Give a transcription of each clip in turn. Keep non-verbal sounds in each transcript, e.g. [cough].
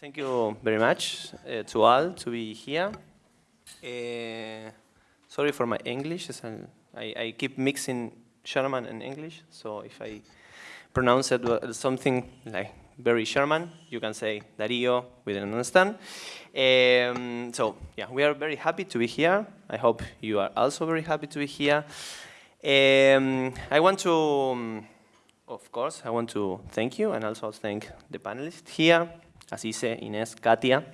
Thank you very much uh, to all to be here. Uh, sorry for my English. I, I, keep mixing German and English, so if I pronounce it something like very German, you can say Darío, we didn't understand. Um, so yeah, we are very happy to be here. I hope you are also very happy to be here. Um, I want to, of course, I want to thank you and also thank the panelists here, Asise, Ines, Katia,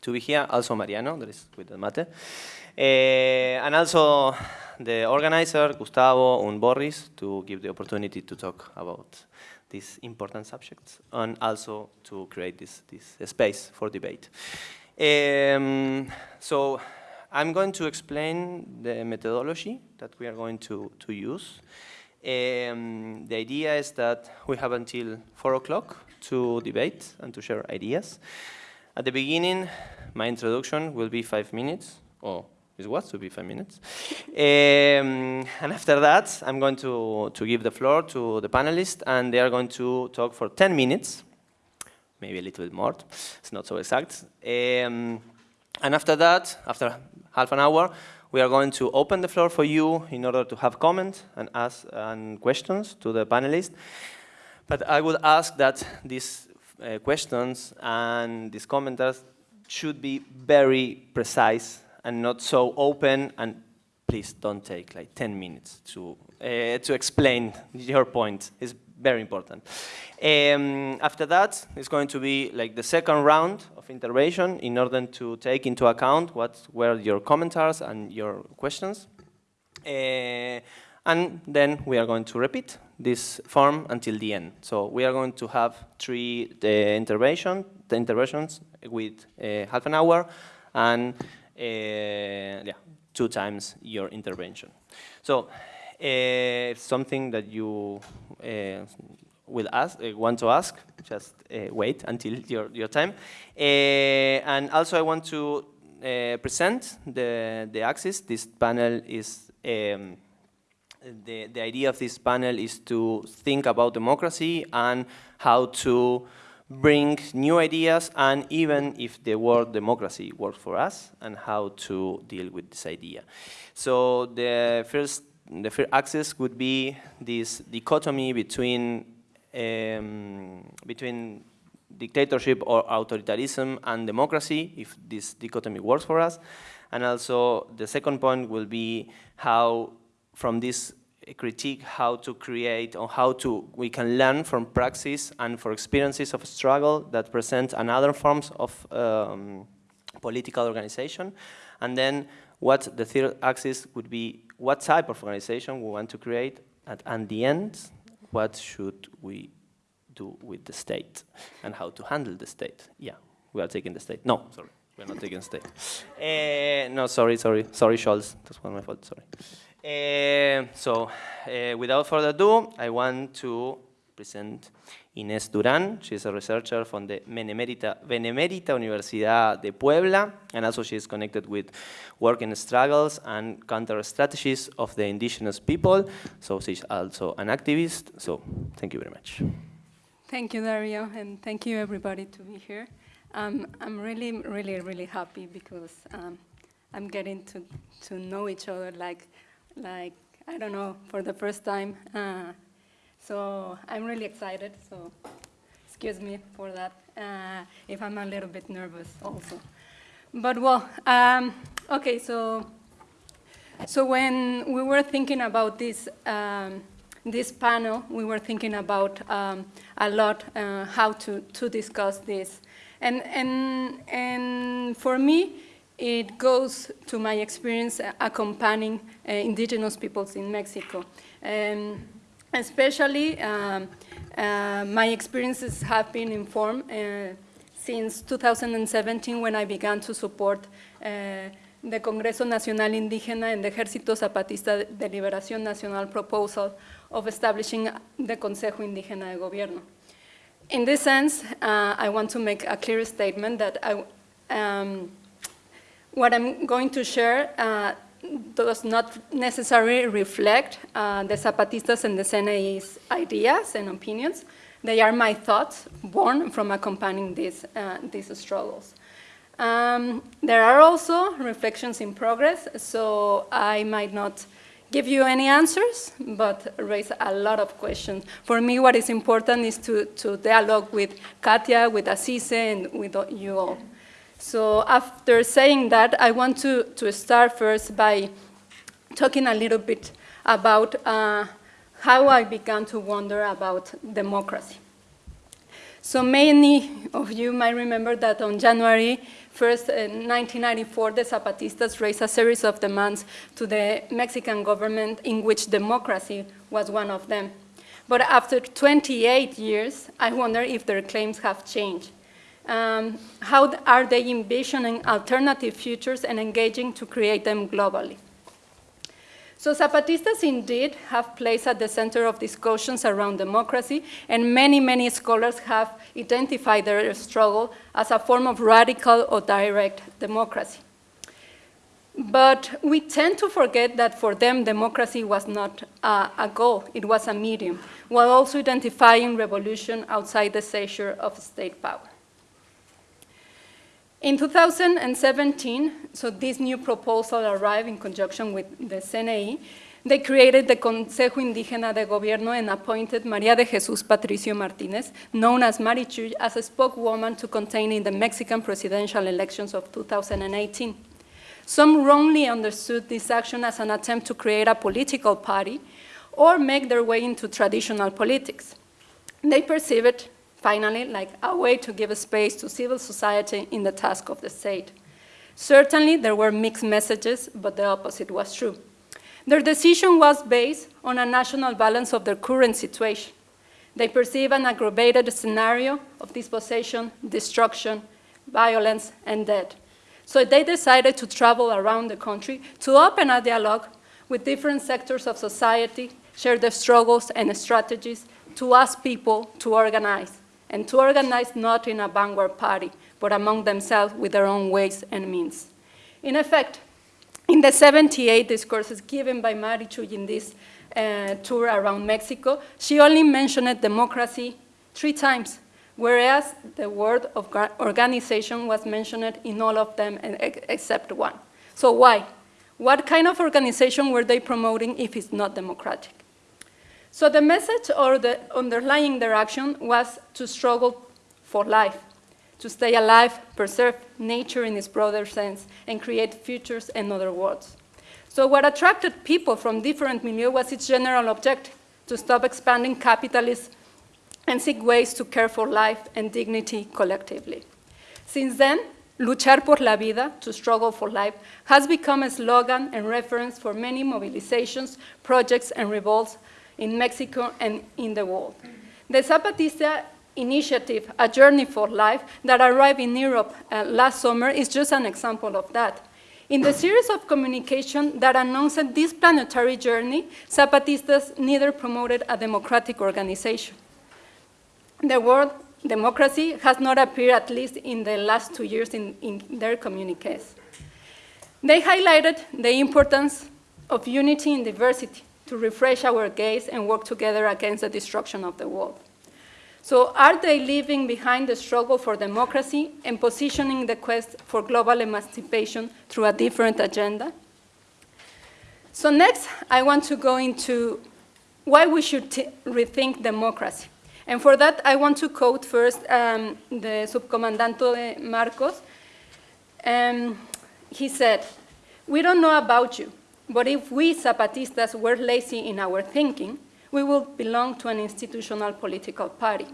to be here, also Mariano, that is with the mate, uh, and also the organizer, Gustavo and Boris, to give the opportunity to talk about these important subjects and also to create this, this space for debate. Um, so I'm going to explain the methodology that we are going to, to use. Um, the idea is that we have until 4 o'clock to debate and to share ideas. At the beginning, my introduction will be five minutes, or it was to be five minutes. Um, and after that, I'm going to, to give the floor to the panelists, and they are going to talk for 10 minutes, maybe a little bit more, it's not so exact. Um, and after that, after half an hour, we are going to open the floor for you in order to have comments and ask and questions to the panelists. But I would ask that these uh, questions and these commenters should be very precise and not so open and please don't take like 10 minutes to, uh, to explain your point. It's very important. Um, after that, it's going to be like the second round of intervention in order to take into account what were your commentaries and your questions. Uh, and then we are going to repeat this form until the end. So we are going to have three the intervention, the interventions with uh, half an hour and uh, yeah, two times your intervention. So uh, something that you uh, will ask, uh, want to ask, just uh, wait until your, your time. Uh, and also I want to uh, present the, the axis. This panel is, um, the, the idea of this panel is to think about democracy and how to bring new ideas and even if the word democracy works for us and how to deal with this idea. So the first, the first axis would be this dichotomy between um, between dictatorship or authoritarianism and democracy, if this dichotomy works for us. And also the second point will be how, from this critique, how to create or how to we can learn from praxis and for experiences of struggle that present another forms of um, political organization. And then what the third axis would be what type of organization we want to create at, and the end what should we do with the state and how to handle the state. Yeah, we are taking the state. No, sorry, we're not taking the state. Uh, [laughs] no, sorry, sorry, sorry, Scholz. That's one of my fault, sorry. Uh, so, uh, without further ado, I want to present Inés Durán. She's a researcher from the Benemérita, Benemérita Universidad de Puebla, and also she is connected with working struggles and counter strategies of the indigenous people. So she's also an activist. So thank you very much. Thank you, Dario, and thank you everybody to be here. Um, I'm really, really, really happy because um, I'm getting to, to know each other like, like, I don't know, for the first time. Uh, so I'm really excited, so excuse me for that, uh, if I'm a little bit nervous also. But well, um, okay, so, so when we were thinking about this, um, this panel, we were thinking about um, a lot uh, how to, to discuss this. And, and, and for me, it goes to my experience accompanying uh, indigenous peoples in Mexico. Um, Especially, um, uh, my experiences have been informed uh, since 2017 when I began to support uh, the Congreso Nacional Indígena and the Ejército Zapatista de Liberación Nacional proposal of establishing the Consejo Indígena de Gobierno. In this sense, uh, I want to make a clear statement that I, um, what I'm going to share uh, does not necessarily reflect uh, the Zapatistas and the CNI's ideas and opinions, They are my thoughts born from accompanying these, uh, these struggles. Um, there are also reflections in progress, so I might not give you any answers, but raise a lot of questions. For me, what is important is to, to dialogue with Katia, with Asise, and with you all. So after saying that, I want to, to start first by talking a little bit about uh, how I began to wonder about democracy. So many of you might remember that on January 1st, in 1994, the Zapatistas raised a series of demands to the Mexican government in which democracy was one of them. But after 28 years, I wonder if their claims have changed. Um, how are they envisioning alternative futures and engaging to create them globally? So Zapatistas indeed have placed at the center of discussions around democracy, and many, many scholars have identified their struggle as a form of radical or direct democracy. But we tend to forget that for them, democracy was not a, a goal, it was a medium, while also identifying revolution outside the seizure of state power. In 2017, so this new proposal arrived in conjunction with the CNI, they created the Consejo Indígena de Gobierno and appointed María de Jesús Patricio Martínez, known as Marichuy, as a spokeswoman to contain in the Mexican presidential elections of 2018. Some wrongly understood this action as an attempt to create a political party or make their way into traditional politics. They perceived finally, like a way to give a space to civil society in the task of the state. Certainly, there were mixed messages, but the opposite was true. Their decision was based on a national balance of their current situation. They perceive an aggravated scenario of dispossession, destruction, violence, and death. So they decided to travel around the country to open a dialogue with different sectors of society, share their struggles and strategies, to ask people to organize and to organize not in a vanguard party, but among themselves with their own ways and means. In effect, in the 78 discourses given by Marichuy in this uh, tour around Mexico, she only mentioned democracy three times, whereas the word of organization was mentioned in all of them except one. So why? What kind of organization were they promoting if it's not democratic? So the message or the underlying direction was to struggle for life, to stay alive, preserve nature in its broader sense, and create futures and other worlds. So what attracted people from different milieux was its general objective, to stop expanding capitalism and seek ways to care for life and dignity collectively. Since then, Luchar por la vida, to struggle for life, has become a slogan and reference for many mobilizations, projects, and revolts in Mexico and in the world. The Zapatista initiative, A Journey for Life, that arrived in Europe uh, last summer is just an example of that. In the series of communication that announced this planetary journey, Zapatistas neither promoted a democratic organization. The word democracy has not appeared, at least in the last two years, in, in their communiques. They highlighted the importance of unity in diversity, to refresh our gaze and work together against the destruction of the world. So are they leaving behind the struggle for democracy and positioning the quest for global emancipation through a different agenda? So next, I want to go into why we should rethink democracy. And for that, I want to quote first um, the Subcomandante Marcos. Um, he said, we don't know about you, but if we Zapatistas were lazy in our thinking, we would belong to an institutional political party.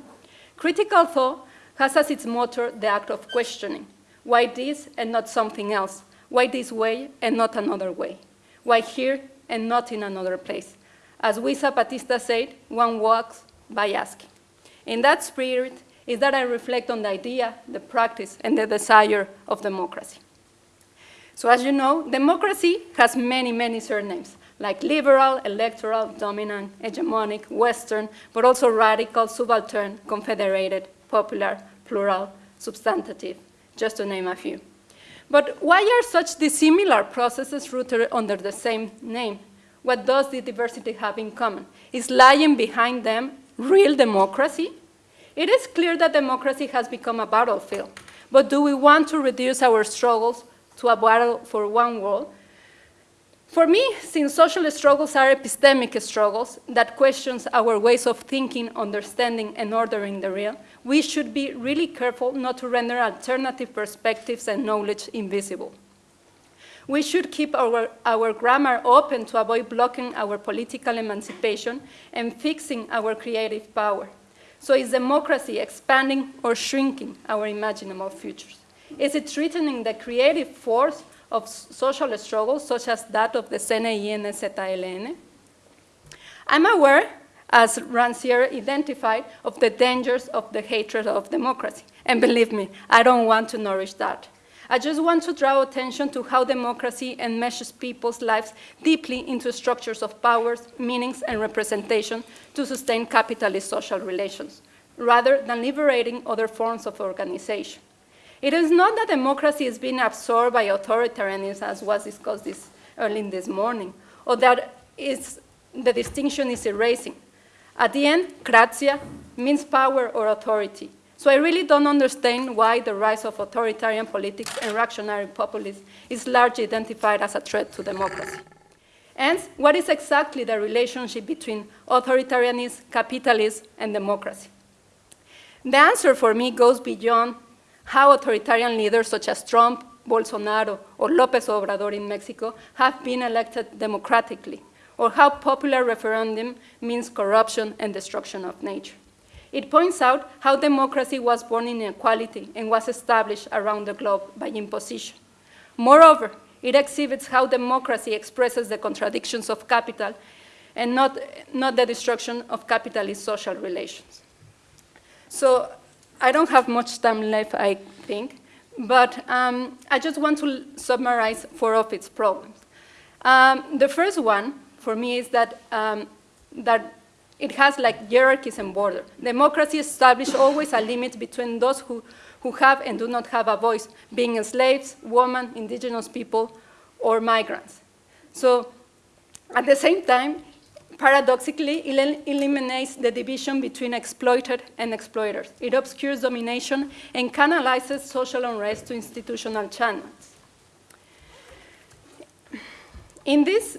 Critical thought has as its motor the act of questioning. Why this and not something else? Why this way and not another way? Why here and not in another place? As we Zapatistas said, one walks by asking. In that spirit is that I reflect on the idea, the practice, and the desire of democracy. So as you know, democracy has many, many surnames, like liberal, electoral, dominant, hegemonic, Western, but also radical, subaltern, confederated, popular, plural, substantive, just to name a few. But why are such dissimilar processes rooted under the same name? What does the diversity have in common? Is lying behind them real democracy? It is clear that democracy has become a battlefield, but do we want to reduce our struggles to a battle for one world? For me, since social struggles are epistemic struggles that questions our ways of thinking, understanding, and ordering the real, we should be really careful not to render alternative perspectives and knowledge invisible. We should keep our, our grammar open to avoid blocking our political emancipation and fixing our creative power. So is democracy expanding or shrinking our imaginable futures? Is it threatening the creative force of social struggles, such as that of the CNI and ZLN? I'm aware, as Rancière identified, of the dangers of the hatred of democracy. And believe me, I don't want to nourish that. I just want to draw attention to how democracy enmeshes people's lives deeply into structures of powers, meanings, and representation to sustain capitalist social relations, rather than liberating other forms of organization. It is not that democracy is being absorbed by authoritarianism, as was discussed this, early this morning, or that the distinction is erasing. At the end, kratia means power or authority, so I really don't understand why the rise of authoritarian politics and reactionary populism is largely identified as a threat to democracy. And what is exactly the relationship between authoritarianism, capitalism, and democracy? The answer for me goes beyond how authoritarian leaders such as Trump, Bolsonaro, or López Obrador in Mexico have been elected democratically, or how popular referendum means corruption and destruction of nature. It points out how democracy was born in inequality and was established around the globe by imposition. Moreover, it exhibits how democracy expresses the contradictions of capital and not, not the destruction of capitalist social relations. So I don't have much time left, I think, but um, I just want to summarize four of its problems. Um, the first one, for me, is that, um, that it has like hierarchies and borders. Democracy establishes always a limit between those who, who have and do not have a voice, being slaves, women, indigenous people, or migrants. So at the same time, paradoxically, it eliminates the division between exploited and exploiters. It obscures domination and canalizes social unrest to institutional channels. In this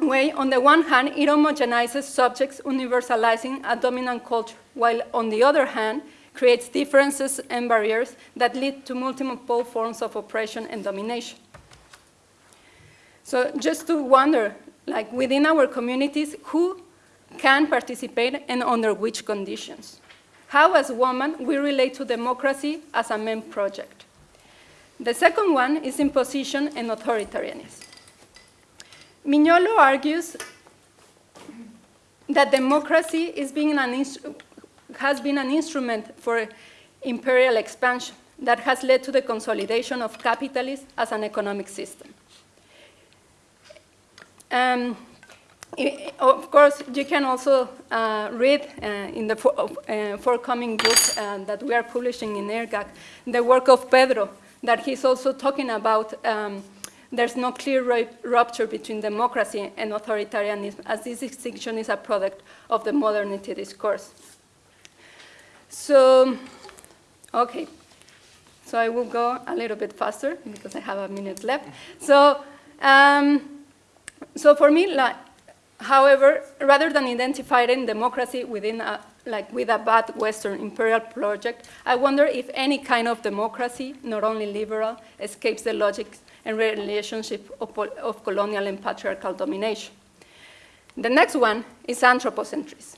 way, on the one hand, it homogenizes subjects, universalizing a dominant culture, while on the other hand, creates differences and barriers that lead to multiple forms of oppression and domination. So just to wonder, like within our communities, who can participate and under which conditions? How, as women, we relate to democracy as a main project. The second one is imposition and authoritarianism. Mignolo argues that democracy being has been an instrument for imperial expansion that has led to the consolidation of capitalism as an economic system. Um, of course, you can also uh, read uh, in the for, uh, forthcoming book uh, that we are publishing in IRGAC the work of Pedro, that he's also talking about um, there's no clear rupture between democracy and authoritarianism, as this distinction is a product of the modernity discourse. So, okay, so I will go a little bit faster because I have a minute left. So, um, so for me, like, however, rather than identifying democracy within a, like with a bad Western imperial project, I wonder if any kind of democracy, not only liberal, escapes the logic and relationship of, of colonial and patriarchal domination. The next one is anthropocentrism.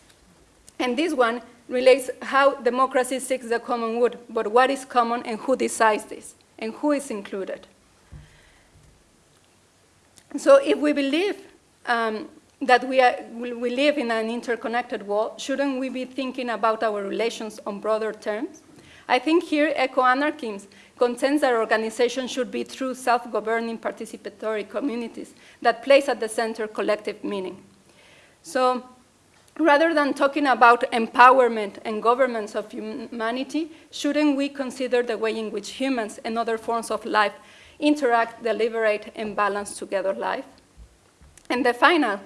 And this one relates how democracy seeks the common good, but what is common and who decides this, and who is included. So if we believe um, that we, are, we live in an interconnected world, shouldn't we be thinking about our relations on broader terms? I think here eco-anarchism contends that organization should be through self-governing participatory communities that place at the center collective meaning. So rather than talking about empowerment and governance of humanity, shouldn't we consider the way in which humans and other forms of life interact, deliberate, and balance together life? And the final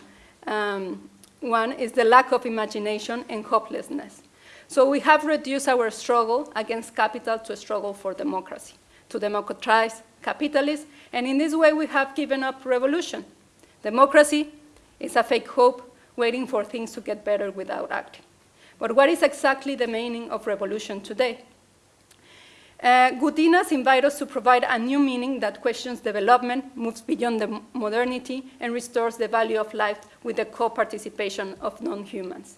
um, one is the lack of imagination and hopelessness. So we have reduced our struggle against capital to a struggle for democracy, to democratize capitalism, and in this way we have given up revolution. Democracy is a fake hope waiting for things to get better without acting. But what is exactly the meaning of revolution today? Uh, Gutinas invite us to provide a new meaning that questions development, moves beyond the modernity, and restores the value of life with the co-participation of non-humans.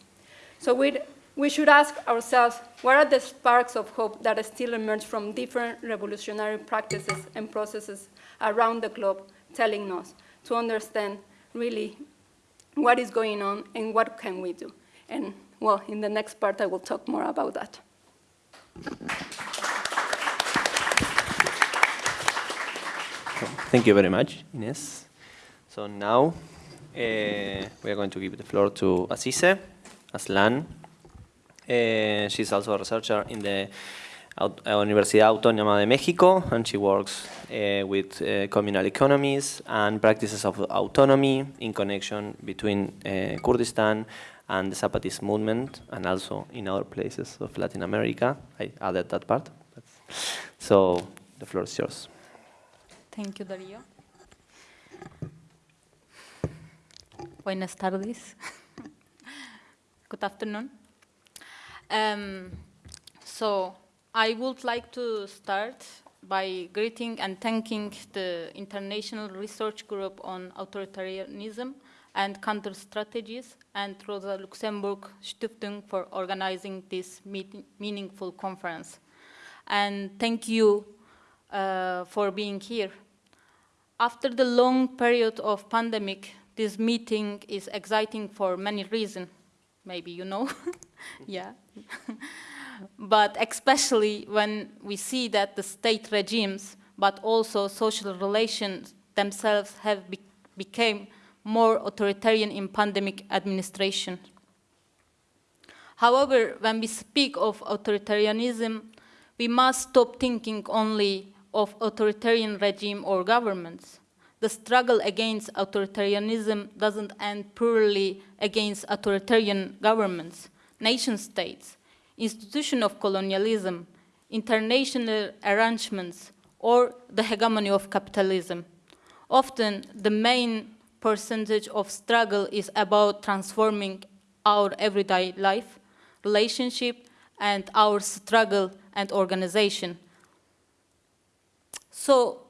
So we we should ask ourselves, what are the sparks of hope that still emerge from different revolutionary practices and processes around the globe telling us to understand really what is going on and what can we do? And well, in the next part, I will talk more about that. Thank you very much, Ines. So now uh, we are going to give the floor to Asise Aslan. Uh, she's also a researcher in the Aut uh, Universidad Autónoma de Mexico, and she works uh, with uh, communal economies and practices of autonomy in connection between uh, Kurdistan and the Zapatist movement, and also in other places of Latin America. I added that part. So the floor is yours. Thank you, Darío. Buenas tardes. [laughs] Good afternoon. Um, so I would like to start by greeting and thanking the International Research Group on Authoritarianism and Counter Strategies and Rosa Luxemburg Stiftung for organizing this meaningful conference. And thank you uh, for being here. After the long period of pandemic, this meeting is exciting for many reasons. Maybe you know, [laughs] yeah. [laughs] but especially when we see that the state regimes, but also social relations themselves have be become more authoritarian in pandemic administration. However, when we speak of authoritarianism, we must stop thinking only of authoritarian regime or governments. The struggle against authoritarianism doesn't end purely against authoritarian governments, nation states, institution of colonialism, international arrangements, or the hegemony of capitalism. Often, the main percentage of struggle is about transforming our everyday life, relationship, and our struggle and organization. So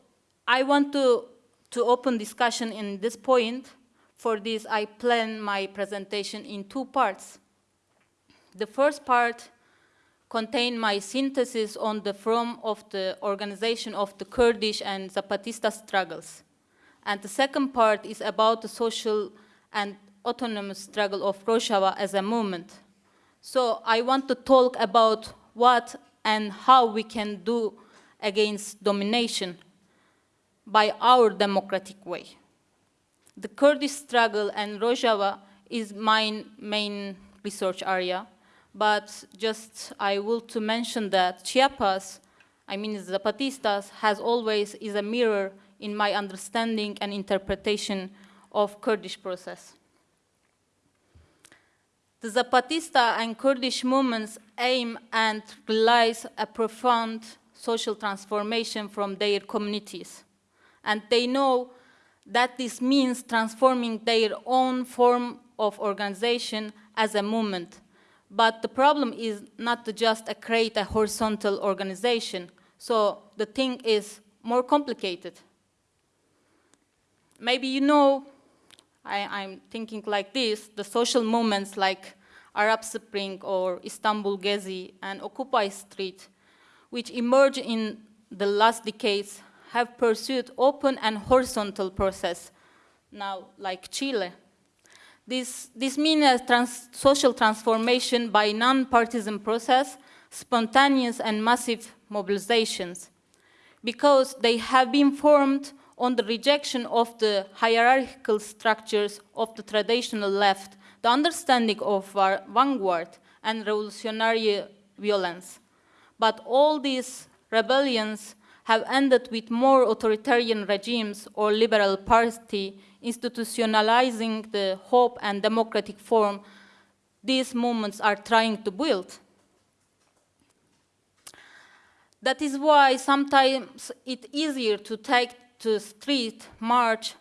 I want to, to open discussion in this point. For this, I plan my presentation in two parts. The first part contain my synthesis on the form of the organization of the Kurdish and Zapatista struggles. And the second part is about the social and autonomous struggle of Rojava as a movement. So I want to talk about what and how we can do against domination by our democratic way. The Kurdish struggle and Rojava is my main research area, but just I will to mention that Chiapas, I mean Zapatistas, has always is a mirror in my understanding and interpretation of Kurdish process. The Zapatista and Kurdish movements aim and realize a profound social transformation from their communities. And they know that this means transforming their own form of organization as a movement. But the problem is not to just create a horizontal organization. So the thing is more complicated. Maybe you know, I, am thinking like this, the social movements like Arab Spring or Istanbul Gezi and Occupy Street which emerged in the last decades have pursued open and horizontal process, now like Chile. This, this means a trans social transformation by non-partisan process, spontaneous and massive mobilizations, because they have been formed on the rejection of the hierarchical structures of the traditional left, the understanding of vanguard and revolutionary violence. But all these rebellions have ended with more authoritarian regimes or liberal party institutionalizing the hope and democratic form these movements are trying to build. That is why sometimes it's easier to take to street, march,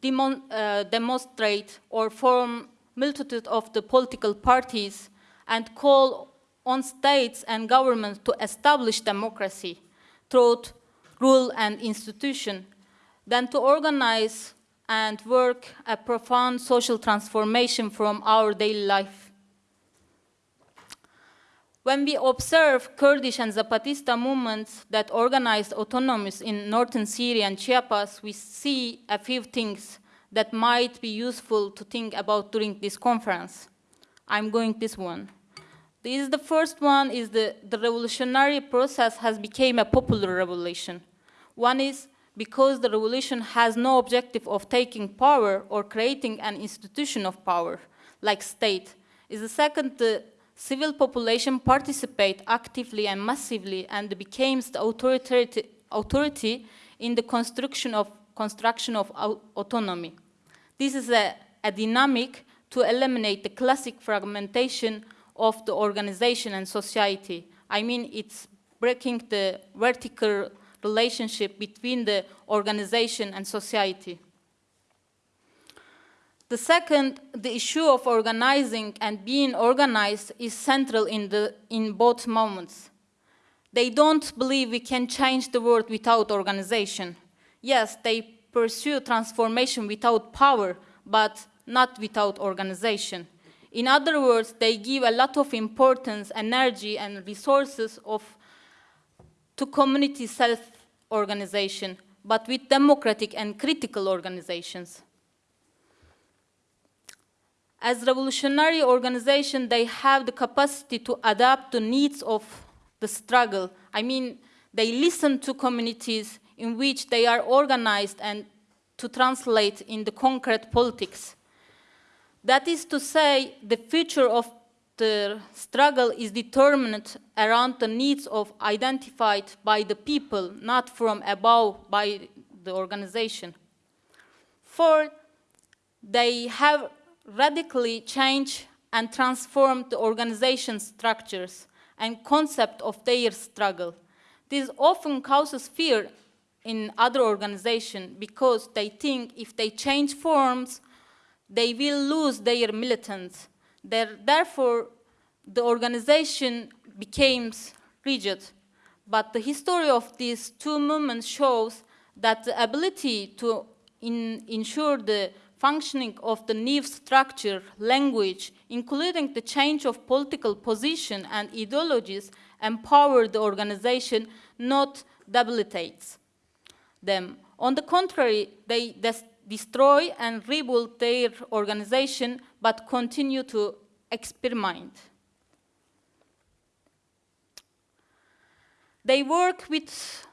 demon, uh, demonstrate, or form multitude of the political parties and call on states and governments to establish democracy through rule and institution than to organize and work a profound social transformation from our daily life. When we observe Kurdish and Zapatista movements that organized autonomies in northern Syria and Chiapas, we see a few things that might be useful to think about during this conference. I'm going this one. This is the first one is the, the revolutionary process has become a popular revolution. One is because the revolution has no objective of taking power or creating an institution of power, like state. Is the second, the civil population participate actively and massively and became the authority, authority in the construction of, construction of autonomy. This is a, a dynamic to eliminate the classic fragmentation of the organization and society. I mean, it's breaking the vertical relationship between the organization and society. The second, the issue of organizing and being organized is central in, the, in both moments. They don't believe we can change the world without organization. Yes, they pursue transformation without power, but not without organization. In other words, they give a lot of importance, energy, and resources of, to community self-organization, but with democratic and critical organizations. As revolutionary organization, they have the capacity to adapt the needs of the struggle. I mean, they listen to communities in which they are organized and to translate in the concrete politics. That is to say, the future of the struggle is determined around the needs of identified by the people, not from above by the organization. For they have radically changed and transformed the organization structures and concept of their struggle. This often causes fear in other organizations because they think if they change forms, they will lose their militants. Therefore, the organization becomes rigid. But the history of these two movements shows that the ability to in, ensure the functioning of the new structure, language, including the change of political position and ideologies, empower the organization, not debilitates them. On the contrary, they destroy and rebuild their organization, but continue to experiment. They work with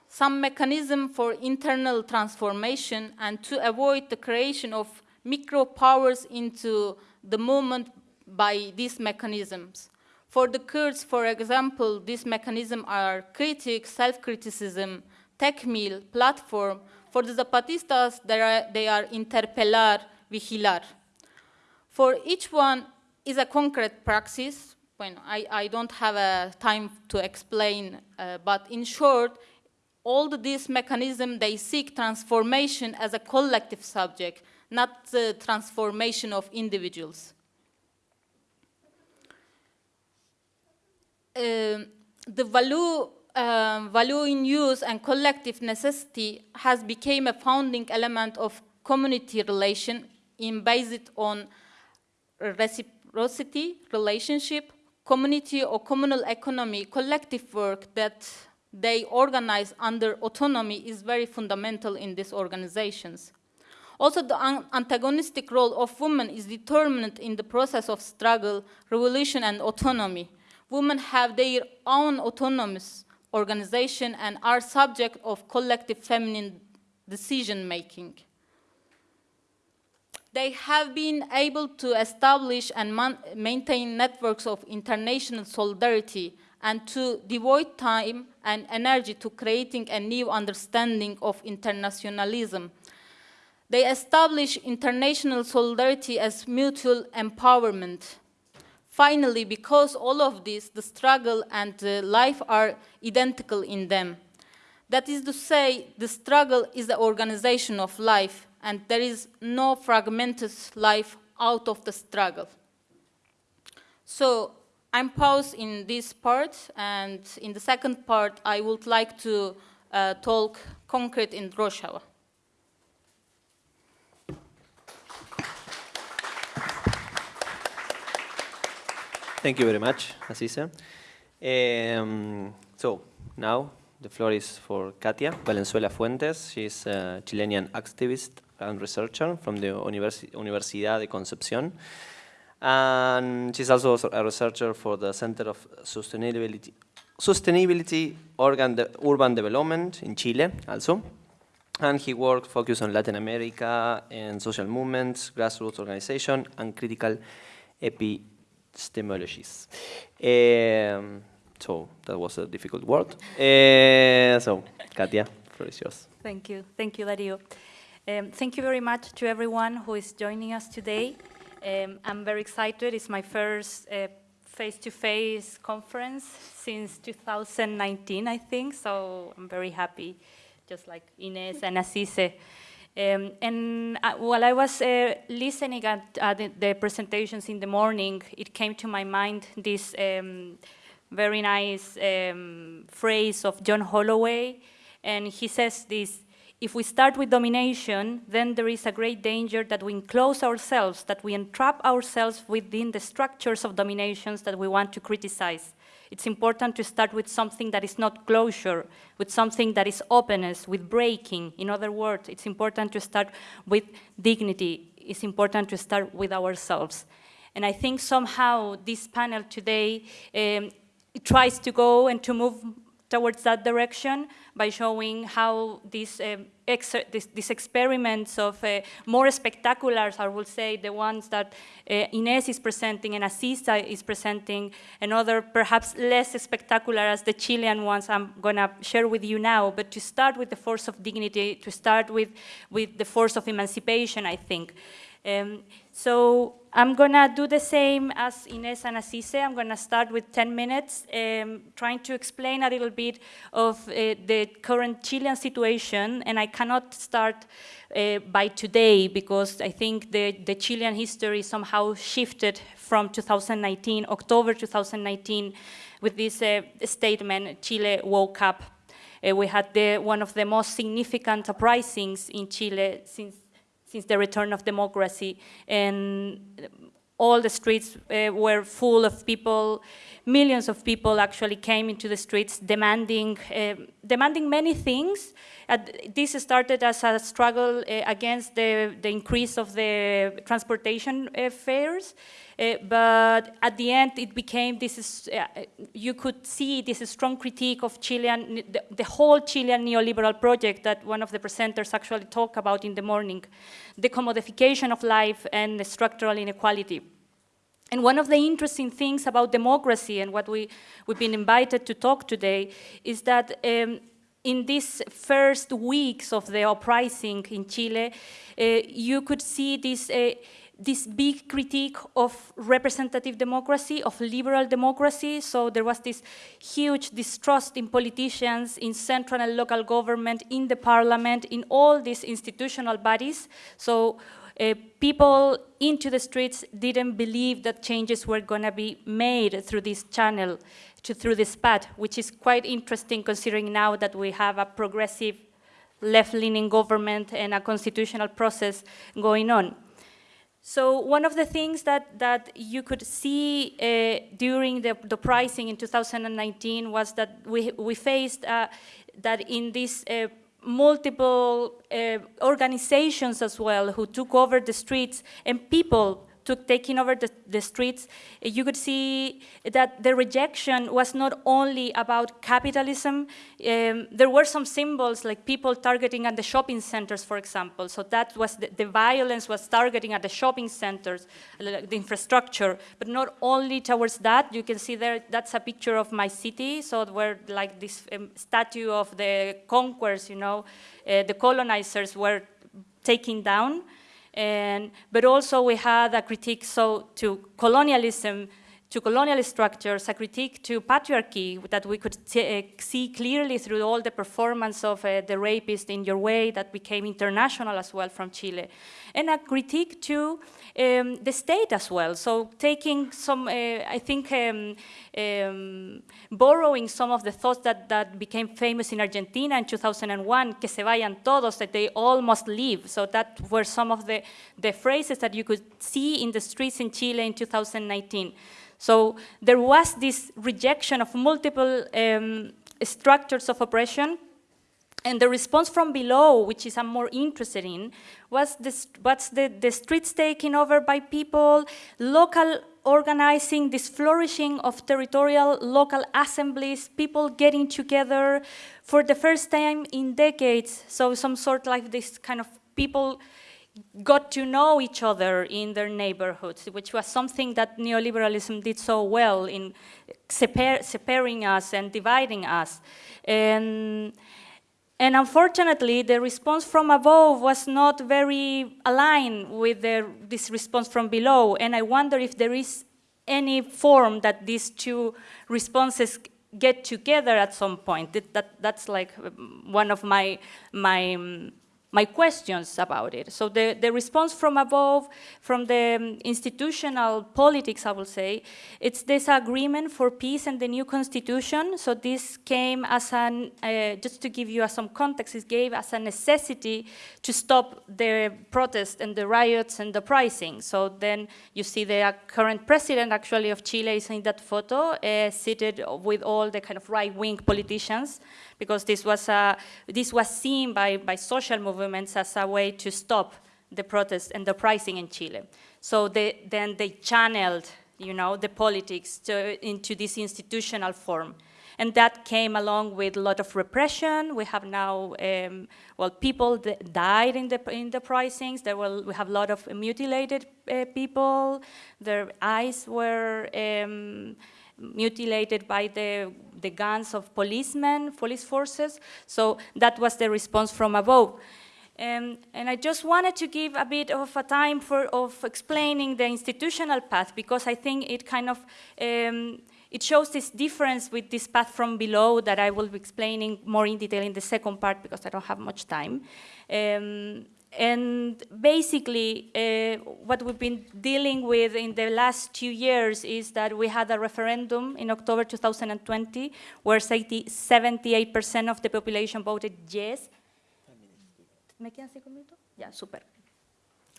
some mechanism for internal transformation and to avoid the creation of micro powers into the movement by these mechanisms. For the Kurds, for example, these mechanisms are critique, self-criticism, tekmil, platform. For the Zapatistas, they are, they are interpelar, vigilar. For each one is a concrete praxis. Bueno, I, I don't have a time to explain, uh, but in short, all these mechanisms, they seek transformation as a collective subject, not the transformation of individuals. Uh, the value, uh, value in use and collective necessity has become a founding element of community relation in based on reciprocity, relationship, community or communal economy, collective work that they organize under autonomy is very fundamental in these organizations. Also, the antagonistic role of women is determined in the process of struggle, revolution, and autonomy. Women have their own autonomous organization and are subject of collective feminine decision-making. They have been able to establish and maintain networks of international solidarity and to devote time and energy to creating a new understanding of internationalism they establish international solidarity as mutual empowerment. Finally, because all of this, the struggle and life are identical in them. That is to say, the struggle is the organization of life, and there is no fragmented life out of the struggle. So I'm paused in this part, and in the second part, I would like to uh, talk concrete in Rojava. Thank you very much, Asisa. Um, so now the floor is for Katia Valenzuela Fuentes. She's a Chilean activist and researcher from the Universi Universidad de Concepción. And she's also a researcher for the Center of Sustainability, Sustainability de Urban Development in Chile also. And he worked focused on Latin America and social movements, grassroots organization, and critical epistemologies. Um, so that was a difficult word. Uh, so, Katia, floor is yours. Thank you. Thank you, Dario. Um, thank you very much to everyone who is joining us today. Um, I'm very excited. It's my first uh, face-to-face -face conference since 2019, I think, so I'm very happy, just like Ines and Asise. Um, and uh, while I was uh, listening at, the, the, presentations in the morning, it came to my mind this um, very nice um, phrase of John Holloway, and he says this, if we start with domination, then there is a great danger that we enclose ourselves, that we entrap ourselves within the structures of dominations that we want to criticize. It's important to start with something that is not closure, with something that is openness, with breaking. In other words, it's important to start with dignity. It's important to start with ourselves. And I think somehow this panel today um, tries to go and to move towards that direction by showing how these, um, this, these experiments of uh, more spectacular, I will say, the ones that uh, Ines is presenting and Asisa is presenting, and other perhaps less spectacular as the Chilean ones I'm gonna share with you now, but to start with the force of dignity, to start with, with the force of emancipation, I think. Um, so I'm gonna do the same as Ines and Asise. I'm gonna start with 10 minutes, um, trying to explain a little bit of uh, the current Chilean situation, and I cannot start uh, by today because I think the, the Chilean history somehow shifted from 2019, October 2019, with this uh, statement, Chile woke up. Uh, we had the, one of the most significant uprisings in Chile since since the return of democracy. And all the streets uh, were full of people. Millions of people actually came into the streets demanding, uh, demanding many things. Uh, this started as a struggle uh, against the, the increase of the transportation uh, fares. Uh, but at the end, it became this is, uh, you could see this strong critique of Chilean, the, the, whole Chilean neoliberal project that one of the presenters actually talked about in the morning, the commodification of life and the structural inequality. And one of the interesting things about democracy and what we, we've been invited to talk today is that um, in these first weeks of the uprising in Chile, uh, you could see this uh, this big critique of representative democracy, of liberal democracy. So there was this huge distrust in politicians, in central and local government, in the parliament, in all these institutional bodies. So uh, people into the streets didn't believe that changes were going to be made through this channel, to, through this path, which is quite interesting considering now that we have a progressive left-leaning government and a constitutional process going on. So one of the things that, that you could see uh, during the, the pricing in 2019 was that we, we faced uh, that in this uh, multiple uh, organizations as well who took over the streets and people took taking over the, the streets, you could see that the rejection was not only about capitalism. Um, there were some symbols like people targeting at the shopping centers, for example. So that was the, the violence was targeting at the shopping centers, the infrastructure, but not only towards that. You can see there that's a picture of my city. So where like this um, statue of the conquerors, you know, uh, the colonizers were taken down. And, but also we had a critique so to colonialism to colonial structures, a critique to patriarchy that we could uh, see clearly through all the performance of uh, the rapist in your way that became international as well from Chile, and a critique to um, the state as well. So taking some, uh, I think, um, um, borrowing some of the thoughts that, that became famous in Argentina in 2001, que se vayan todos, that they all must leave. So that were some of the, the phrases that you could see in the streets in Chile in 2019. So there was this rejection of multiple um, structures of oppression and the response from below, which is I'm more interested in, was this, what's the, the streets taken over by people, local organizing, this flourishing of territorial local assemblies, people getting together for the first time in decades. So some sort like this kind of people got to know each other in their neighborhoods, which was something that neoliberalism did so well in separ separating us and dividing us. And, and unfortunately, the response from above was not very aligned with the, this response from below. And I wonder if there is any form that these two responses get together at some point. That, that that's like um, one of my, my um, my questions about it. So the, the response from above, from the um, institutional politics, I will say, it's this agreement for peace and the new constitution. So this came as an, uh, just to give you some context, it gave as a necessity to stop the protests and the riots and the pricing. So then you see the uh, current president actually of Chile is in that photo, uh, seated with all the kind of right-wing politicians because this was, a, this was seen by, by social movements as a way to stop the protests and the pricing in Chile. So they, then they channeled you know, the politics to, into this institutional form. And that came along with a lot of repression. We have now, um, well, people died in the, in the pricings. There were, we have a lot of mutilated uh, people. Their eyes were um, mutilated by the, the guns of policemen, police forces. So that was the response from above. Um, and I just wanted to give a bit of a time for of explaining the institutional path because I think it kind of um, it shows this difference with this path from below that I will be explaining more in detail in the second part because I don't have much time. Um, and basically, uh, what we've been dealing with in the last two years is that we had a referendum in October 2020 where 78% of the population voted yes. Yeah, super.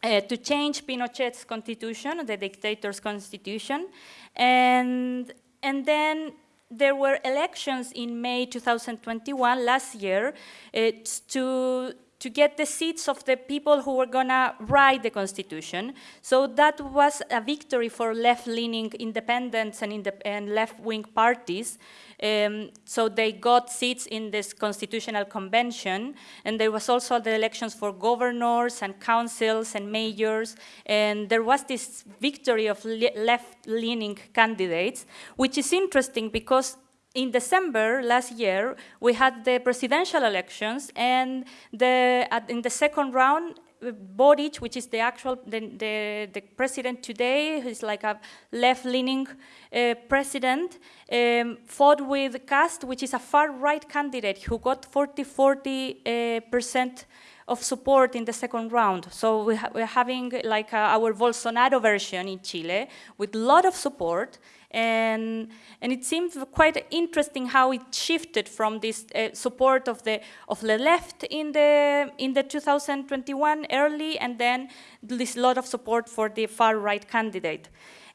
Uh, to change Pinochet's constitution, the dictator's constitution. And, and then there were elections in May 2021, last year, uh, to to get the seats of the people who were gonna write the constitution. So that was a victory for left-leaning independents and, and left-wing parties. Um, so they got seats in this constitutional convention, and there was also the elections for governors and councils and mayors, and there was this victory of left-leaning candidates, which is interesting because in December last year, we had the presidential elections, and the, at, in the second round, Boric, which is the actual, the, the, the president today, who's like a left-leaning uh, president, um, fought with Kast, which is a far-right candidate who got 40, 40 uh, percent of support in the second round. So we ha we're having like uh, our Bolsonaro version in Chile with a lot of support. And, and it seems quite interesting how it shifted from this uh, support of the, of the left in the, in the 2021 early and then this lot of support for the far right candidate.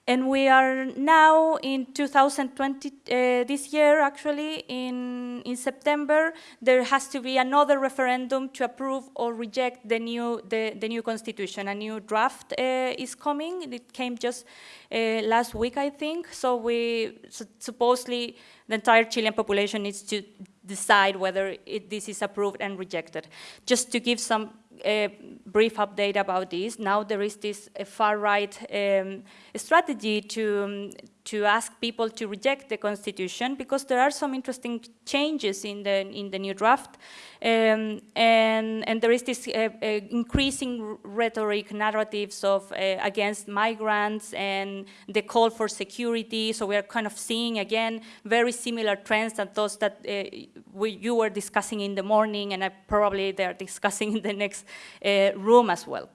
And we are now in 2020, uh, this year actually, in, in September, there has to be another referendum to approve or reject the new, the, the new constitution. A new draft uh, is coming. It came just uh, last week, I think. So we, so supposedly, the entire Chilean population needs to decide whether it, this is approved and rejected. Just to give some uh, brief update about this. Now there is this far-right um, strategy to, um, to ask people to reject the constitution because there are some interesting changes in the, in the new draft. Um, and, and there is this uh, uh, increasing rhetoric, narratives of uh, against migrants and the call for security. So we are kind of seeing again very similar trends that those that uh, we, you were discussing in the morning and I probably they're discussing in the next uh, room as well.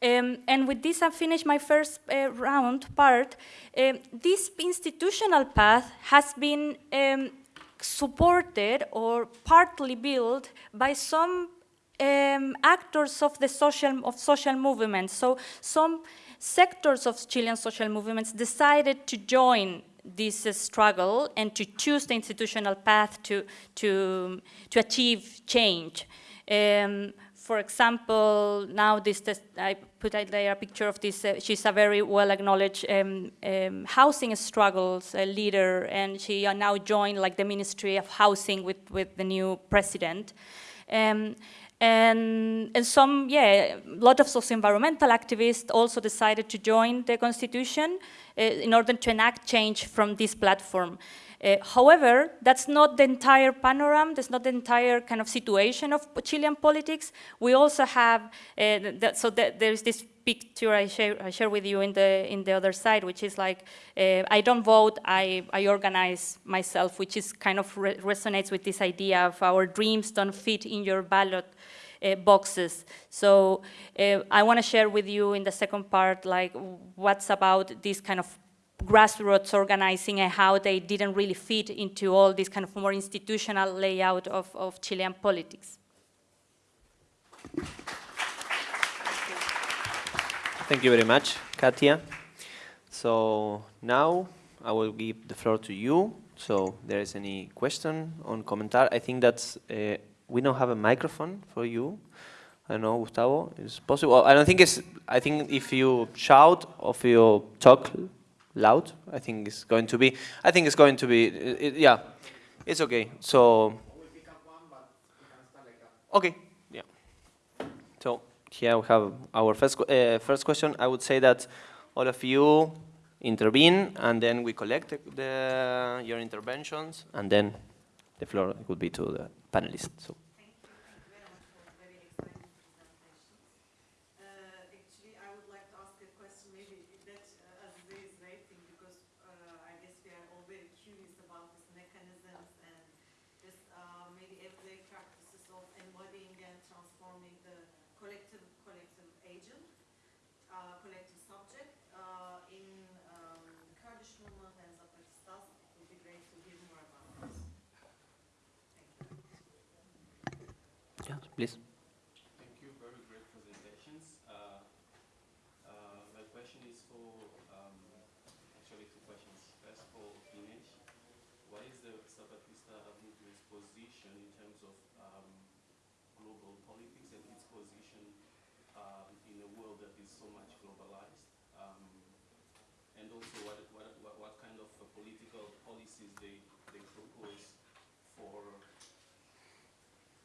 Um, and with this, I finish my first uh, round part. Um, this institutional path has been um, supported or partly built by some um, actors of the social of social movements. So some sectors of Chilean social movements decided to join this uh, struggle and to choose the institutional path to to to achieve change. For example, now this test, I put out there a picture of this. Uh, she's a very well acknowledged um, um, housing struggles uh, leader, and she uh, now joined like the Ministry of Housing with with the new president. Um, and, and some, yeah, a lot of socio-environmental activists also decided to join the constitution uh, in order to enact change from this platform. Uh, however, that's not the entire panorama, that's not the entire kind of situation of Chilean politics. We also have, uh, that, so that there's this picture I share, I share with you in the, in the other side, which is like, uh, I don't vote, I, I organize myself, which is kind of re resonates with this idea of our dreams don't fit in your ballot uh, boxes. So uh, I want to share with you in the second part, like what's about this kind of grassroots organizing and how they didn't really fit into all this kind of more institutional layout of, of Chilean politics. Thank you very much, Katia. So now I will give the floor to you. So there is any question on commentar? I think that's, uh, we don't have a microphone for you. I don't know, Gustavo, is possible? I don't think it's, I think if you shout or if you talk loud, I think it's going to be, I think it's going to be, it, yeah, it's okay. So, okay, yeah. So here we have our first, uh, first question. I would say that all of you intervene and then we collect the, your interventions and then the floor would be to the panelists. So. Uh, Actually, I would like to ask a question, maybe that uh, Azize is waiting, because uh, I guess we are all very curious about these mechanisms and this uh, maybe everyday practices of embodying and transforming the collective, collective agent, uh, collective subject uh, in um, Kurdish movement and Zapatistas. It would be great to hear more about this. Thank you. Yes, please. Thank you, very great presentations. Uh, uh, My question is for, um, actually two questions. First for Ines. What is the Zapatista movement's position in terms of um, global politics and its position um, in a world that is so much globalized? Um, And also what, what, what what kind of uh, political policies they, they propose for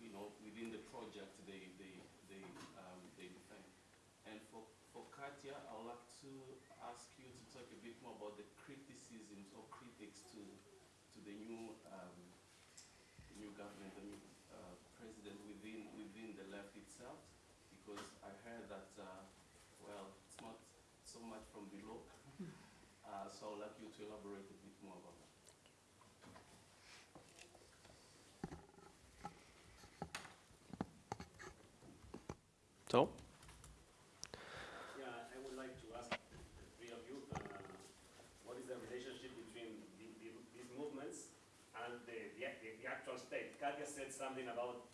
you know, within the project they, they, they, um, they defend. And for, for Katya, I would like to ask you to talk a bit more about the criticisms or critics to, to the new, um, the new government, the new, uh, president within, within the left itself, because I heard that, uh, well, it's not so much from below. [laughs] Uh, so I'd like you to elaborate a bit more about that. So, Yeah, I would like to ask the three of you, uh, what is the relationship between the, the, these movements and the, the, the, the actual state? Katya said something about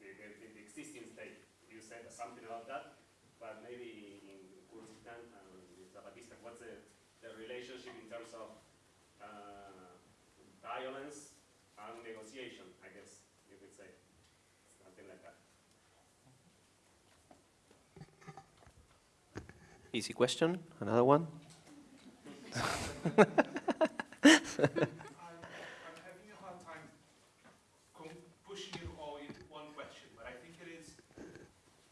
the, the, the, the existing state. You said something about that, but maybe in Kurdistan and in Zapatista, what's the, the relationship in terms of uh, violence and negotiation, I guess you could say, something like that. easy question. Another one? [laughs] [laughs] I'm, I'm having a hard time com- pushing it all in one question, but I think it is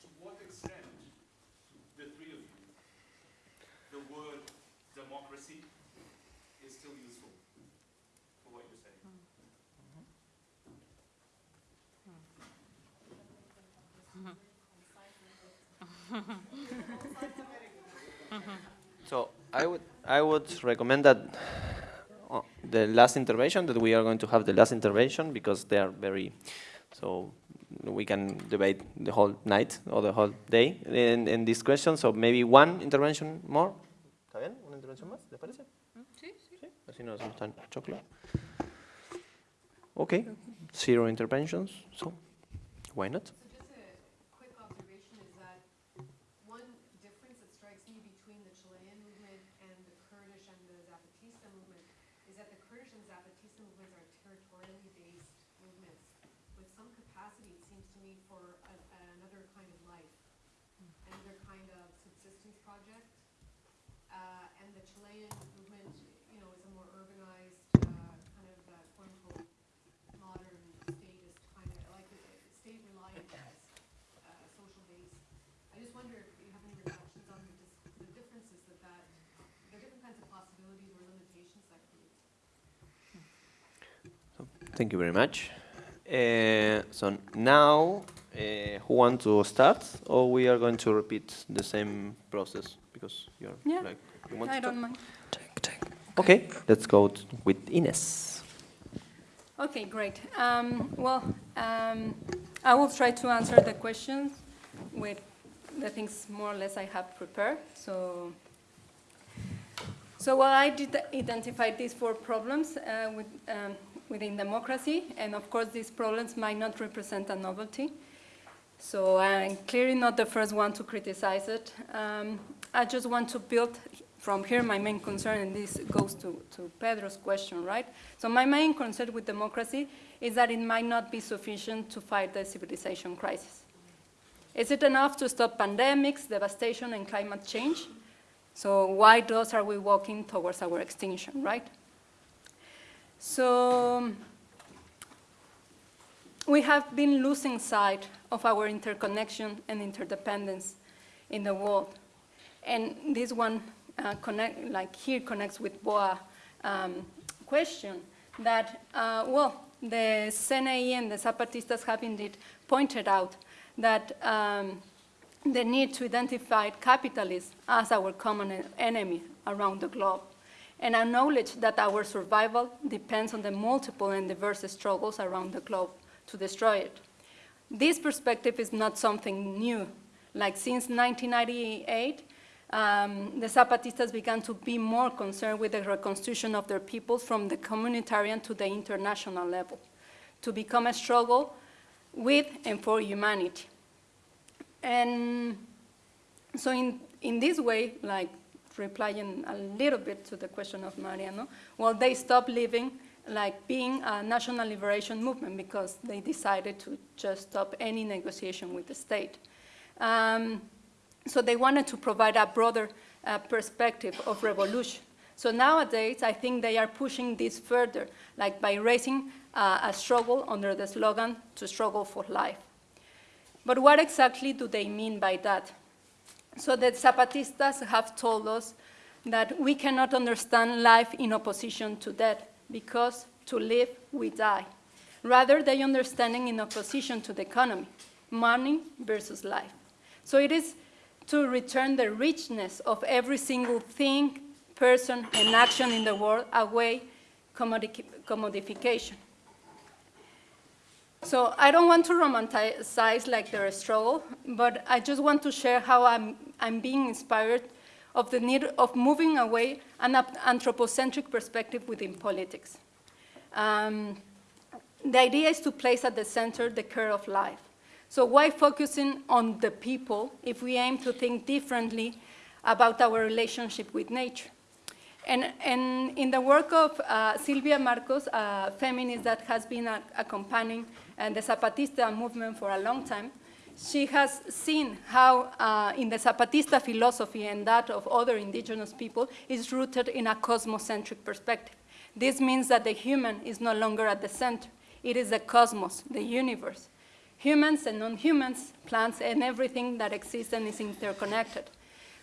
to So I would, I would recommend that uh, the last intervention, that we are going to have the last intervention because they are very, so we can debate the whole night or the whole day in, in this question. So maybe one intervention more. ¿Está bien? ¿Una intervención más? ¿Les parece? Sí, sí. Así no nos gustan choclo. Okay, zero interventions, so why not? So just a quick observation is that one difference that strikes me between the Chilean movement and the Kurdish and the Zapatista movement is that the Kurdish and Zapatista movements are territorially based movements with some capacity, it seems to me, for a, another kind of life, another kind of subsistence project. Uh, and the Chilean movement, you know, is a more urbanized, uh, kind of, uh, quote unquote, modern statist kind of, like, uh, state reliant, uh, social base. I just wonder if you have any reflections on the, dis- the differences that that, the different kinds of possibilities or limitations that creates. Thank you very much. Uh, so now, uh, who wants to start, or we are going to repeat the same process because you're Yeah. like you want I to don't start? mind. Okay, let's go with Ines. Okay, great. Um, well, um, I will try to answer the questions with the things more or less I have prepared. So, so well, I did identify these four problems uh, with, um, within democracy, and of course, these problems might not represent a novelty. So I'm clearly not the first one to criticize it. Um, I just want to build from here my main concern, and this goes to, to Pedro's question, right? So my main concern with democracy is that it might not be sufficient to fight the civilization crisis. Is it enough to stop pandemics, devastation, and climate change? So why those are we walking towards our extinction, right? So we have been losing sight of our interconnection and interdependence in the world. And this one, uh, connect, like here, connects with Boa um, question that, uh, well, the CNI and the Zapatistas have indeed pointed out that um, the need to identify capitalism as our common enemy around the globe and acknowledge that our survival depends on the multiple and diverse struggles around the globe to destroy it. This perspective is not something new. Like since 1998, um, the Zapatistas began to be more concerned with the reconstruction of their people from the communitarian to the international level, to become a struggle with and for humanity. And so in, in this way, like replying a little bit to the question of Mariano, well, they stopped living like being a national liberation movement because they decided to just stop any negotiation with the state. Um, so they wanted to provide a broader uh, perspective of revolution. So nowadays, I think they are pushing this further, like by raising uh, a struggle under the slogan, to struggle for life. But what exactly do they mean by that? So the Zapatistas have told us that we cannot understand life in opposition to death because to live, we die. Rather, they understanding in opposition to the economy, money versus life. So it is to return the richness of every single thing, person, and action in the world away commodification. So I don't want to romanticize like their struggle, but I just want to share how I'm, I'm being inspired of the need of moving away an anthropocentric perspective within politics. Um, the idea is to place at the center the care of life. So why focusing on the people if we aim to think differently about our relationship with nature? And, and in the work of uh, Silvia Marcos, a feminist that has been accompanying uh, the Zapatista movement for a long time, she has seen how uh, in the Zapatista philosophy and that of other indigenous people is rooted in a cosmocentric perspective. This means that the human is no longer at the center. It is the cosmos, the universe. Humans and non-humans, plants and everything that exists and is interconnected.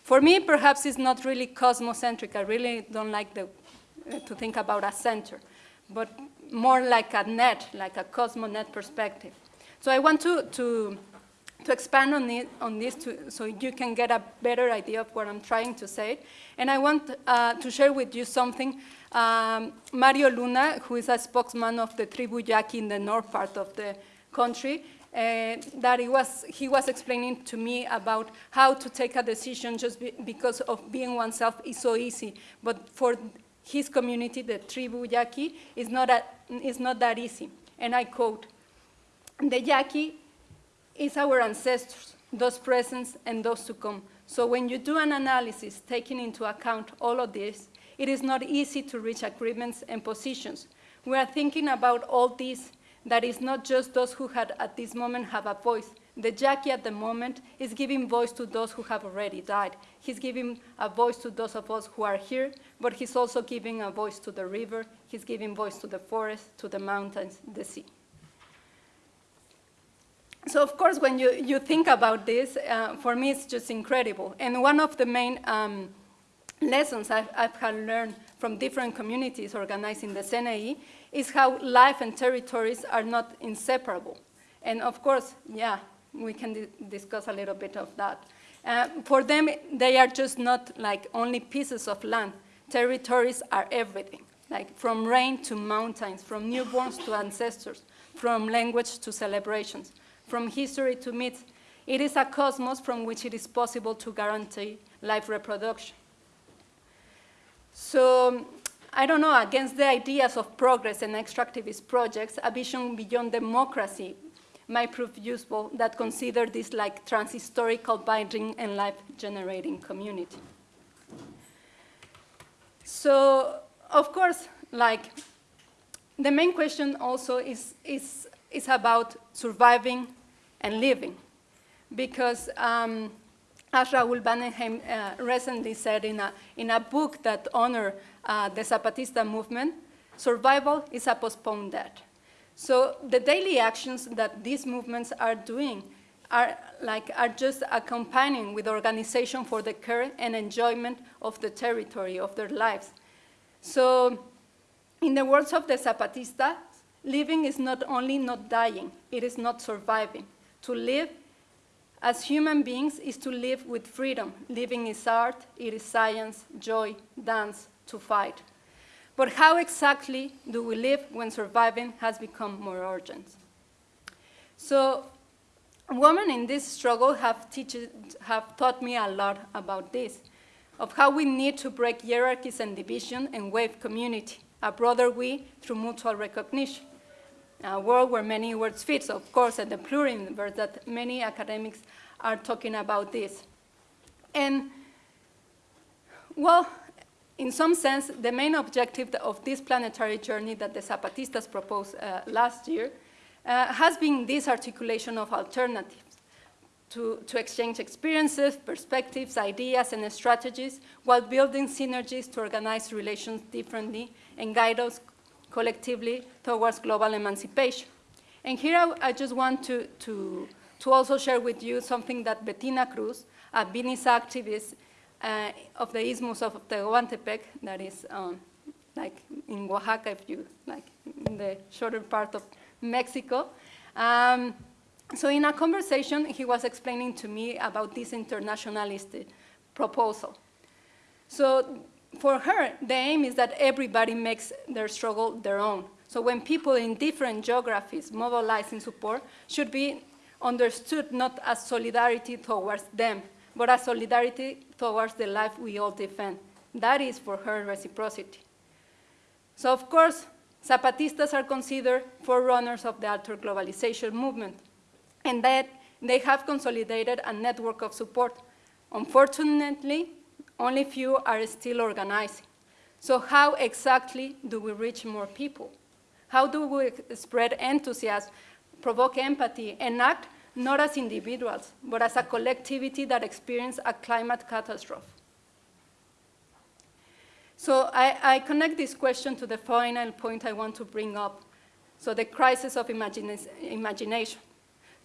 For me, perhaps it's not really cosmocentric. I really don't like the, uh, to think about a center, but more like a net, like a cosmonet perspective. So I want to, to to expand on, it, on this to, so you can get a better idea of what I'm trying to say. And I want uh, to share with you something. Um, Mario Luna, who is a spokesman of the Tribu Yaqui in the north part of the country, uh, that he was, he was explaining to me about how to take a decision just be, because of being oneself is so easy. But for his community, the Tribu Yaqui, is not, a, is not that easy. And I quote, the Yaqui is our ancestors, those present and those to come. So when you do an analysis taking into account all of this, it is not easy to reach agreements and positions. We are thinking about all this, that is not just those who had at this moment have a voice. The Yaqui at the moment is giving voice to those who have already died. He's giving a voice to those of us who are here, but he's also giving a voice to the river, he's giving voice to the forest, to the mountains, the sea. So of course, when you, you think about this, uh, for me it's just incredible. And one of the main um, lessons I've, I've had learned from different communities organized in the CNI is how life and territories are not inseparable. And of course, yeah, we can di discuss a little bit of that. Uh, for them, they are just not like only pieces of land. Territories are everything, like from rain to mountains, from newborns to ancestors, from language to celebrations from history to myths. it is a cosmos from which it is possible to guarantee life reproduction. So, I don't know, against the ideas of progress and extractivist projects, a vision beyond democracy might prove useful that consider this like transhistorical binding and life-generating community. So, of course, like, the main question also is, is, is about surviving and living. Because um, as Raoul Vaneigem uh, recently said in a, in a book that honored uh, the Zapatista movement, survival is a postponed death. So the daily actions that these movements are doing are, like, are just accompanying with organization for the care and enjoyment of the territory of their lives. So in the words of the Zapatista, living is not only not dying, it is not surviving. To live as human beings is to live with freedom. Living is art, it is science, joy, dance, to fight. But how exactly do we live when surviving has become more urgent? So women in this struggle have, teach, have taught me a lot about this, of how we need to break hierarchies and division and wave community, a broader we through mutual recognition a world where many words fit, so of course, at the pluriverse that many academics are talking about this. And, well, in some sense, the main objective of this planetary journey that the Zapatistas proposed uh, last year uh, has been this articulation of alternatives to, to exchange experiences, perspectives, ideas, and strategies while building synergies to organize relations differently and guide us collectively towards global emancipation. And here I, I just want to, to, to, also share with you something that Bettina Cruz, a Vinis activist uh, of the Isthmus of Tehuantepec, that is um, like in Oaxaca, if you like, in the shorter part of Mexico. Um, so in a conversation, he was explaining to me about this internationalist proposal. So for her, the aim is that everybody makes their struggle their own. So when people in different geographies mobilize in support, should be understood not as solidarity towards them, but as solidarity towards the life we all defend. That is for her reciprocity. So of course, Zapatistas are considered forerunners of the alter-globalization movement, and that they have consolidated a network of support. Unfortunately, only few are still organizing. So how exactly do we reach more people? How do we spread enthusiasm, provoke empathy, and act not as individuals, but as a collectivity that experienced a climate catastrophe? So I, I, connect this question to the final point I want to bring up. So the crisis of imagina imagination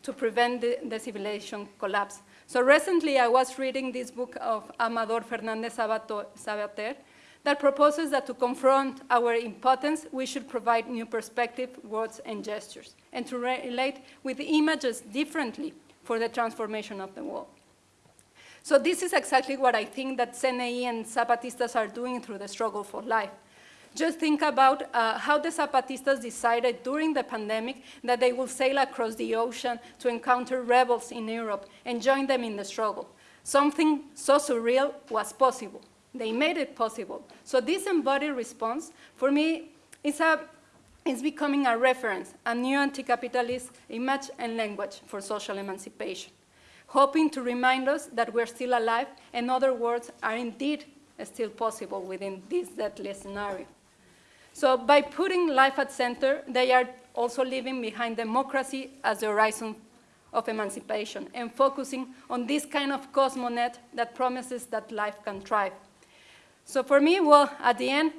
to prevent the, the civilization collapse. So recently I was reading this book of Amador Fernandez Savater that proposes that to confront our impotence, we should provide new perspective, words, and gestures, and to relate with images differently for the transformation of the world. So this is exactly what I think that CNI and Zapatistas are doing through the struggle for life. Just think about uh, how the Zapatistas decided during the pandemic that they will sail across the ocean to encounter rebels in Europe and join them in the struggle. Something so surreal was possible. They made it possible. So this embodied response, for me, is, a, is becoming a reference, a new anti-capitalist image and language for social emancipation, hoping to remind us that we're still alive and other worlds are indeed still possible within this deadly scenario. So by putting life at center, they are also leaving behind democracy as the horizon of emancipation and focusing on this kind of cosmonet that promises that life can thrive. So for me, well, at the end,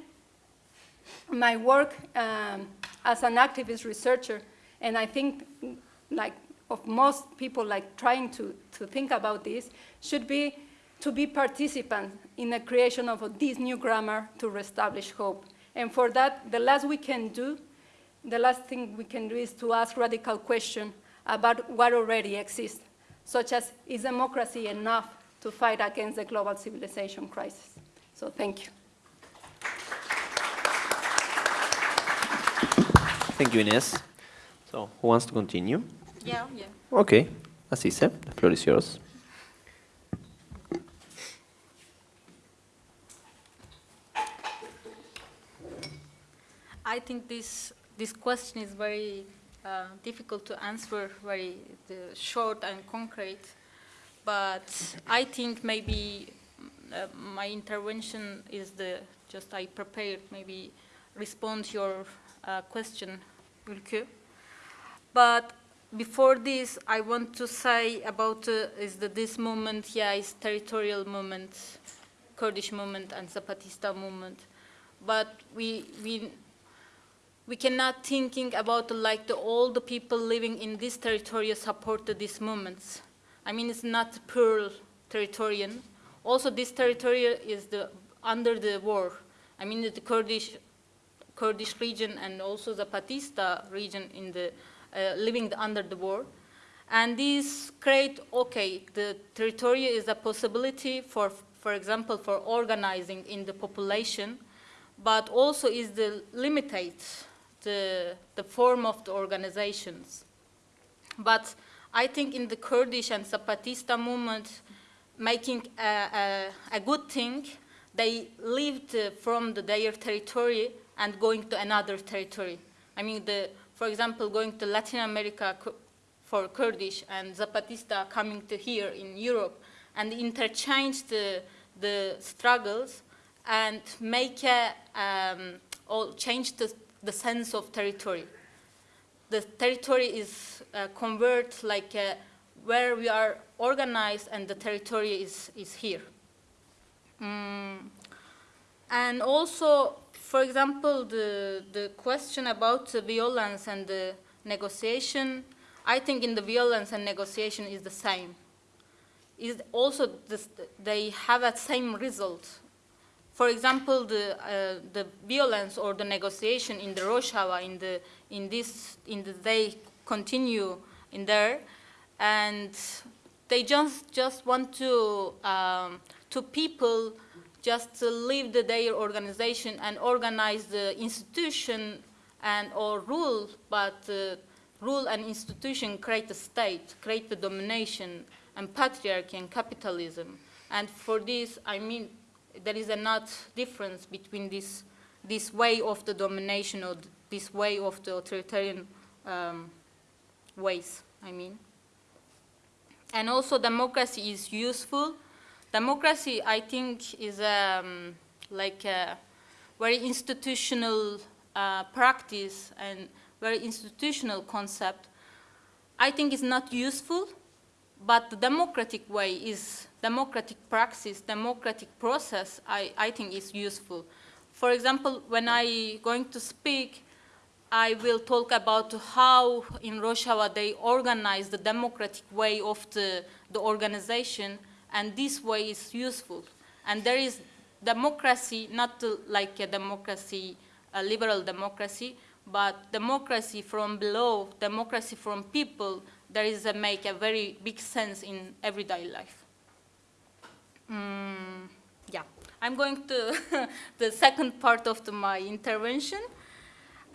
my work um, as an activist researcher, and I think like of most people like trying to, to think about this, should be to be participants in the creation of this new grammar to reestablish hope. And for that, the last we can do, the last thing we can do is to ask radical questions about what already exists, such as, is democracy enough to fight against the global civilization crisis? So thank you. Thank you, Ines. So, who wants to continue? Yeah, yeah. Okay, Asise, the floor is yours. I think this, this question is very uh, difficult to answer, very uh, short and concrete. But I think maybe my intervention is the, just I prepared, maybe respond your uh, question, Ülkü. But before this, I want to say about uh, is that this movement, yeah, is territorial movement, Kurdish movement and Zapatista movement. But we, we we cannot thinking about like the, all the people living in this territory supported these movements. I mean, it's not pure territorial. Also, this territory is the, under the war. I mean, the Kurdish, Kurdish region and also the Zapatista region in the, uh, living under the war. And these create, okay, the territory is a possibility for, for example, for organizing in the population, but also is the limited the, the form of the organizations. But I think in the Kurdish and Zapatista movement, making a, a, a good thing, they lived from the, their territory and going to another territory. I mean, the, for example, going to Latin America for Kurdish and Zapatista coming to here in Europe and interchange the, the struggles and make a, um, or change the the sense of territory. The territory is uh, convert like uh, where we are organized and the territory is, is here. Mm. And also, for example, the, the question about the violence and the negotiation, I think in the violence and negotiation is the same. Is also this, they have that same result for example, the, uh, the violence or the negotiation in the Rojava, in, the, in this, in the, they continue in there, and they just, just want to, um, to people just to leave the, their organization and organize the institution and or rule, but uh, rule and institution create a state, create the domination and patriarchy and capitalism. And for this, I mean, there is a not difference between this, this way of the domination or this way of the authoritarian um, ways, I mean. And also democracy is useful. Democracy, I think, is um, like a very institutional uh, practice and very institutional concept. I think it's not useful, but the democratic way is democratic praxis, democratic process, I, I think is useful. For example, when I going to speak, I will talk about how in Rojava they organize the democratic way of the, the organization, and this way is useful. And there is democracy, not like a democracy, a liberal democracy, but democracy from below, democracy from people, there is a make a very big sense in everyday life. Mm, yeah, I'm going to [laughs] the second part of the, my intervention.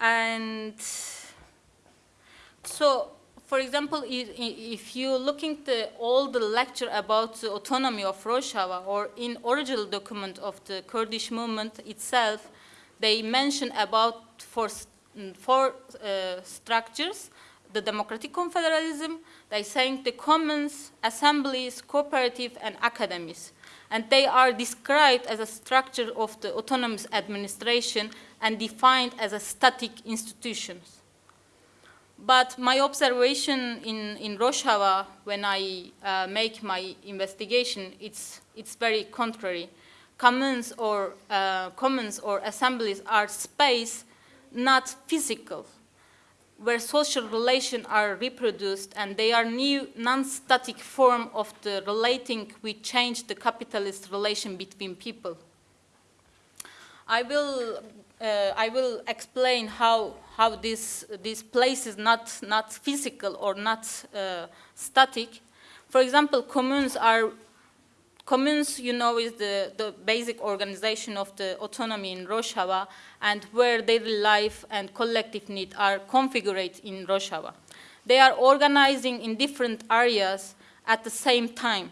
And so, for example, if you look into all the lecture about the autonomy of Rojava or in original document of the Kurdish movement itself, they mention about four, mm, four uh, structures, the democratic confederalism, they saying the commons, assemblies, cooperative, and academies. And they are described as a structure of the autonomous administration and defined as a static institutions. But my observation in, in Rojava, when I uh, make my investigation, it's, it's very contrary. Commons or, uh, commons or assemblies are space, not physical, where social relations are reproduced and they are new non-static form of the relating which change the capitalist relation between people. I will, I will explain how, how this, this place is not, not physical or not uh, static. For example, communes are, communes, you know, is the, the basic organization of the autonomy in Rojava and where daily life and collective need are configured in Rojava. They are organizing in different areas at the same time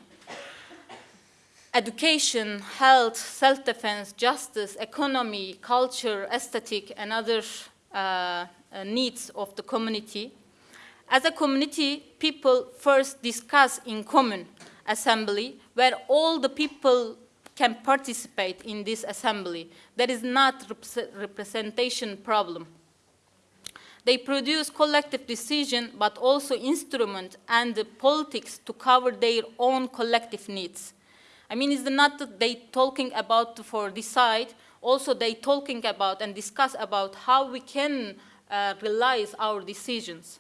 education, health, self-defense, justice, economy, culture, aesthetic, and other uh, uh, needs of the community. As a community, people first discuss in common assembly, where all the people can participate in this assembly. That is not repre representation problem. They produce collective decision, but also instrument and the politics to cover their own collective needs. I mean, it's not that they talking about for decide, also they talking about and discuss about how we can uh, realize our decisions.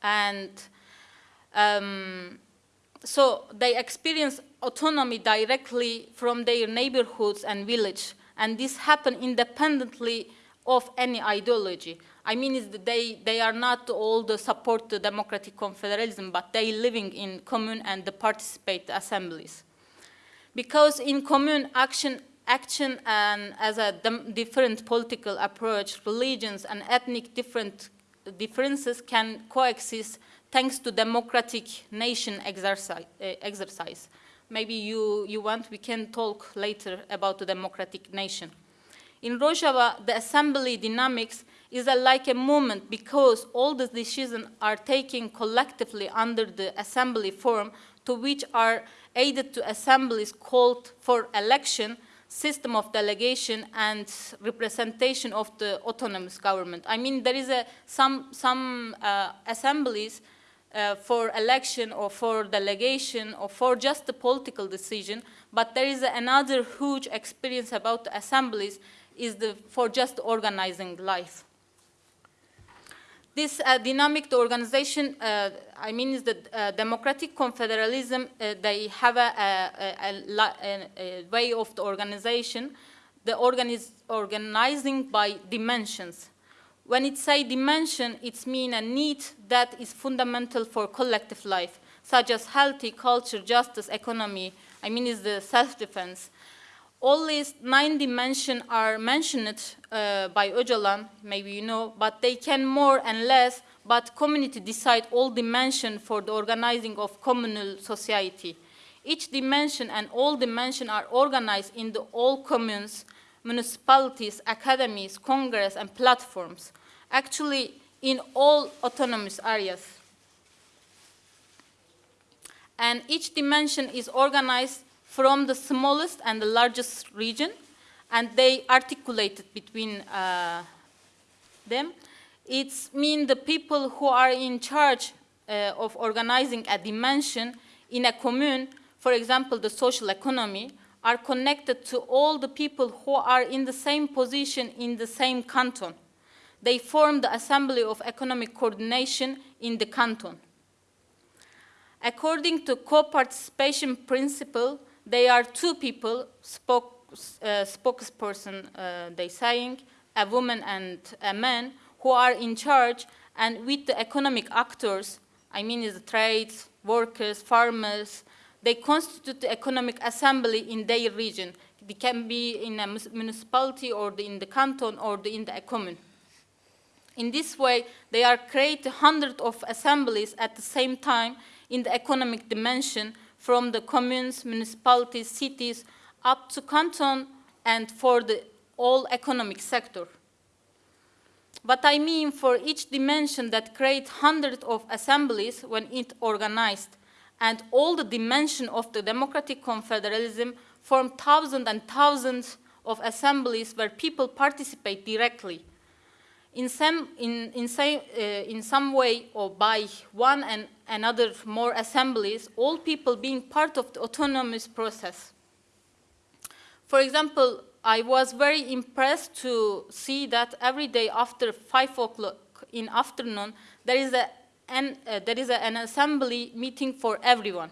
And um, so they experience autonomy directly from their neighborhoods and village, and this happen independently of any ideology. I mean, is that they, they are not all the support the democratic confederalism, but they living in commune and they participate assemblies. Because in commune action, action and as a different political approach, religions and ethnic different differences can coexist thanks to democratic nation exercise. Uh, exercise. Maybe you, you want, we can talk later about the democratic nation. In Rojava, the assembly dynamics is a, like a movement because all the decisions are taken collectively under the assembly form to which are aided to assemblies called for election, system of delegation and representation of the autonomous government. I mean, there is a, some, some uh, assemblies uh, for election or for delegation or for just a political decision, but there is another huge experience about the assemblies is the, for just organizing life. This uh, dynamic organization, uh, I mean, is the uh, democratic confederalism. Uh, they have a, a, a, a, way of the organization, the organiz organizing by dimensions. When it say dimension, it means a need that is fundamental for collective life, such as healthy culture, justice, economy. I mean, is the self-defense all these nine dimensions are mentioned uh, by Öcalan, maybe you know, but they can more and less, but community decide all dimension for the organizing of communal society. Each dimension and all dimension are organized in the all communes, municipalities, academies, congress, and platforms, actually in all autonomous areas. And each dimension is organized from the smallest and the largest region, and they articulated between uh, them. It's mean the people who are in charge uh, of organizing a dimension in a commune, for example, the social economy, are connected to all the people who are in the same position in the same canton. They form the Assembly of Economic Coordination in the canton. According to co-participation principle, they are two people, spoke, uh, spokesperson, uh, they saying, a woman and a man who are in charge and with the economic actors, I mean the trades, workers, farmers, they constitute the economic assembly in their region. It can be in a municipality or in the canton or in the commune. In this way, they are create hundreds of assemblies at the same time in the economic dimension from the communes, municipalities, cities, up to canton and for the all economic sector. What I mean for each dimension that creates hundreds of assemblies when it organized and all the dimension of the democratic confederalism form thousands and thousands of assemblies where people participate directly in some, in, in, say, uh, in some way or by one and another more assemblies, all people being part of the autonomous process. For example, I was very impressed to see that every day after 5 o'clock in afternoon, there is, a, an, uh, there is a, an assembly meeting for everyone.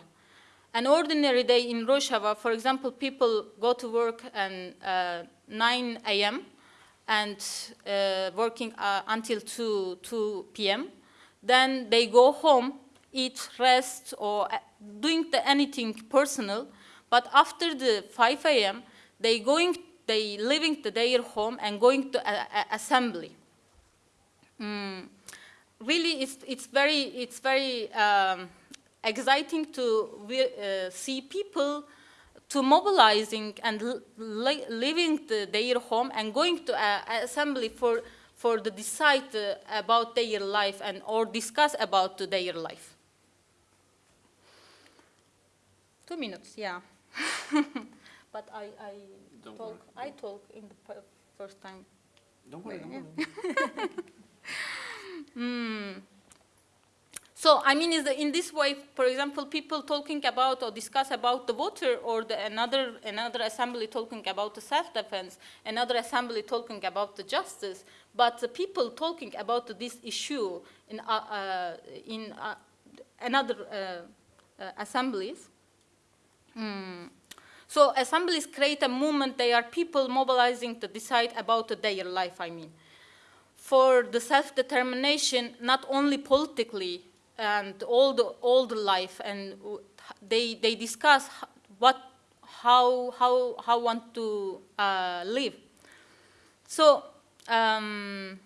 An ordinary day in Rojava, for example, people go to work at uh, 9 a.m., and uh, working uh, until 2, 2 p.m. Then they go home, eat, rest, or uh, doing the anything personal. But after the 5 a.m., they going, they leaving the, their home and going to a, a assembly. Mm. Really, it's, it's very, it's very um, exciting to uh, see people to mobilizing and leaving the, their home and going to an assembly for, for the decide uh, about their life and or discuss about their life. Two minutes, yeah. [laughs] but I, I Don't talk, worry. I talk in the first time. Don't worry, don't worry. [laughs] Mm. So, I mean, is the, in this way, for example, people talking about or discuss about the water or the, another, another assembly talking about the self-defense, another assembly talking about the justice, but the people talking about this issue in, uh, uh, in uh, another uh, uh, assemblies. Mm. So assemblies create a movement, they are people mobilizing to decide about their life, I mean. For the self-determination, not only politically, and all the life and they they discuss what how how how want to uh, live. So um,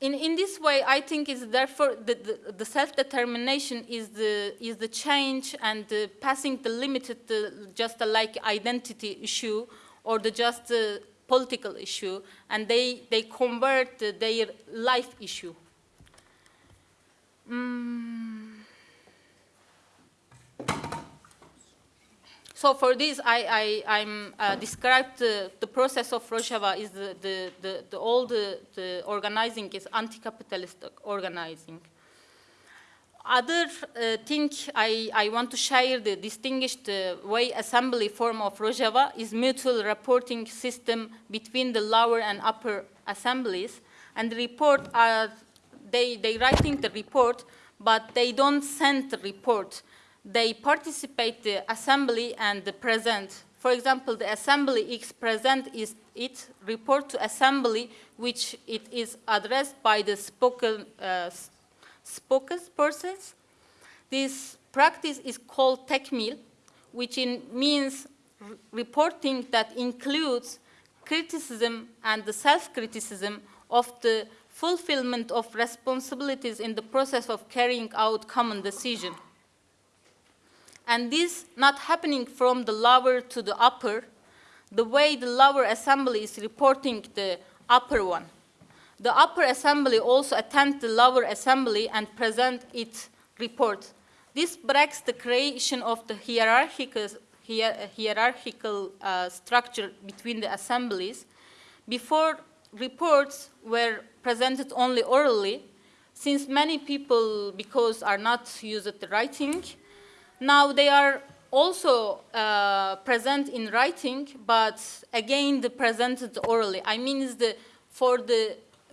in in this way i think is therefore the, the, the self-determination is the is the change and the passing the limited the just a like identity issue or the just uh, political issue and they they convert their life issue Mm. So for this, I, I, I'm uh, described the, the process of Rojava is the, the, the, the all the, the organizing is anti-capitalist organizing. Other uh, thing I, I want to share the distinguished uh, way assembly form of Rojava is mutual reporting system between the lower and upper assemblies. And the report are they, they writing the report, but they don't send the report. They participate the assembly and the present. For example, the assembly X present is its report to assembly, which it is addressed by the spoken, uh, spokespersons. This practice is called tekmil, which in, means reporting that includes criticism and the self-criticism of the fulfillment of responsibilities in the process of carrying out common decision. And this not happening from the lower to the upper, the way the lower assembly is reporting the upper one. The upper assembly also attend the lower assembly and present its report. This breaks the creation of the hierarchical, hierarchical uh, structure between the assemblies. Before reports were presented only orally, since many people, because are not used the writing, now they are also uh, present in writing, but again, the presented orally. I mean, is the for the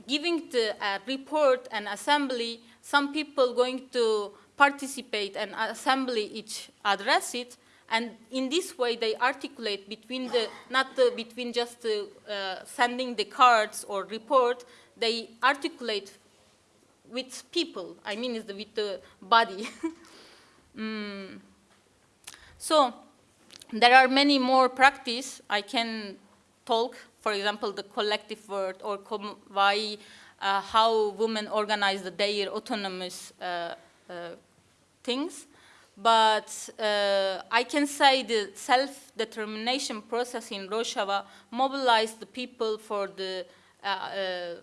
giving the uh, report and assembly, some people going to participate and assembly each address it, And in this way, they articulate between the, not the, between just the, uh, sending the cards or report, they articulate with people. I mean, is the, with the body. [laughs] Mm. So there are many more practice I can talk. For example, the collective word or why, uh, how women organize the, their autonomous uh, uh, things. But uh, I can say the self-determination process in Rojava mobilized the people for the uh, uh,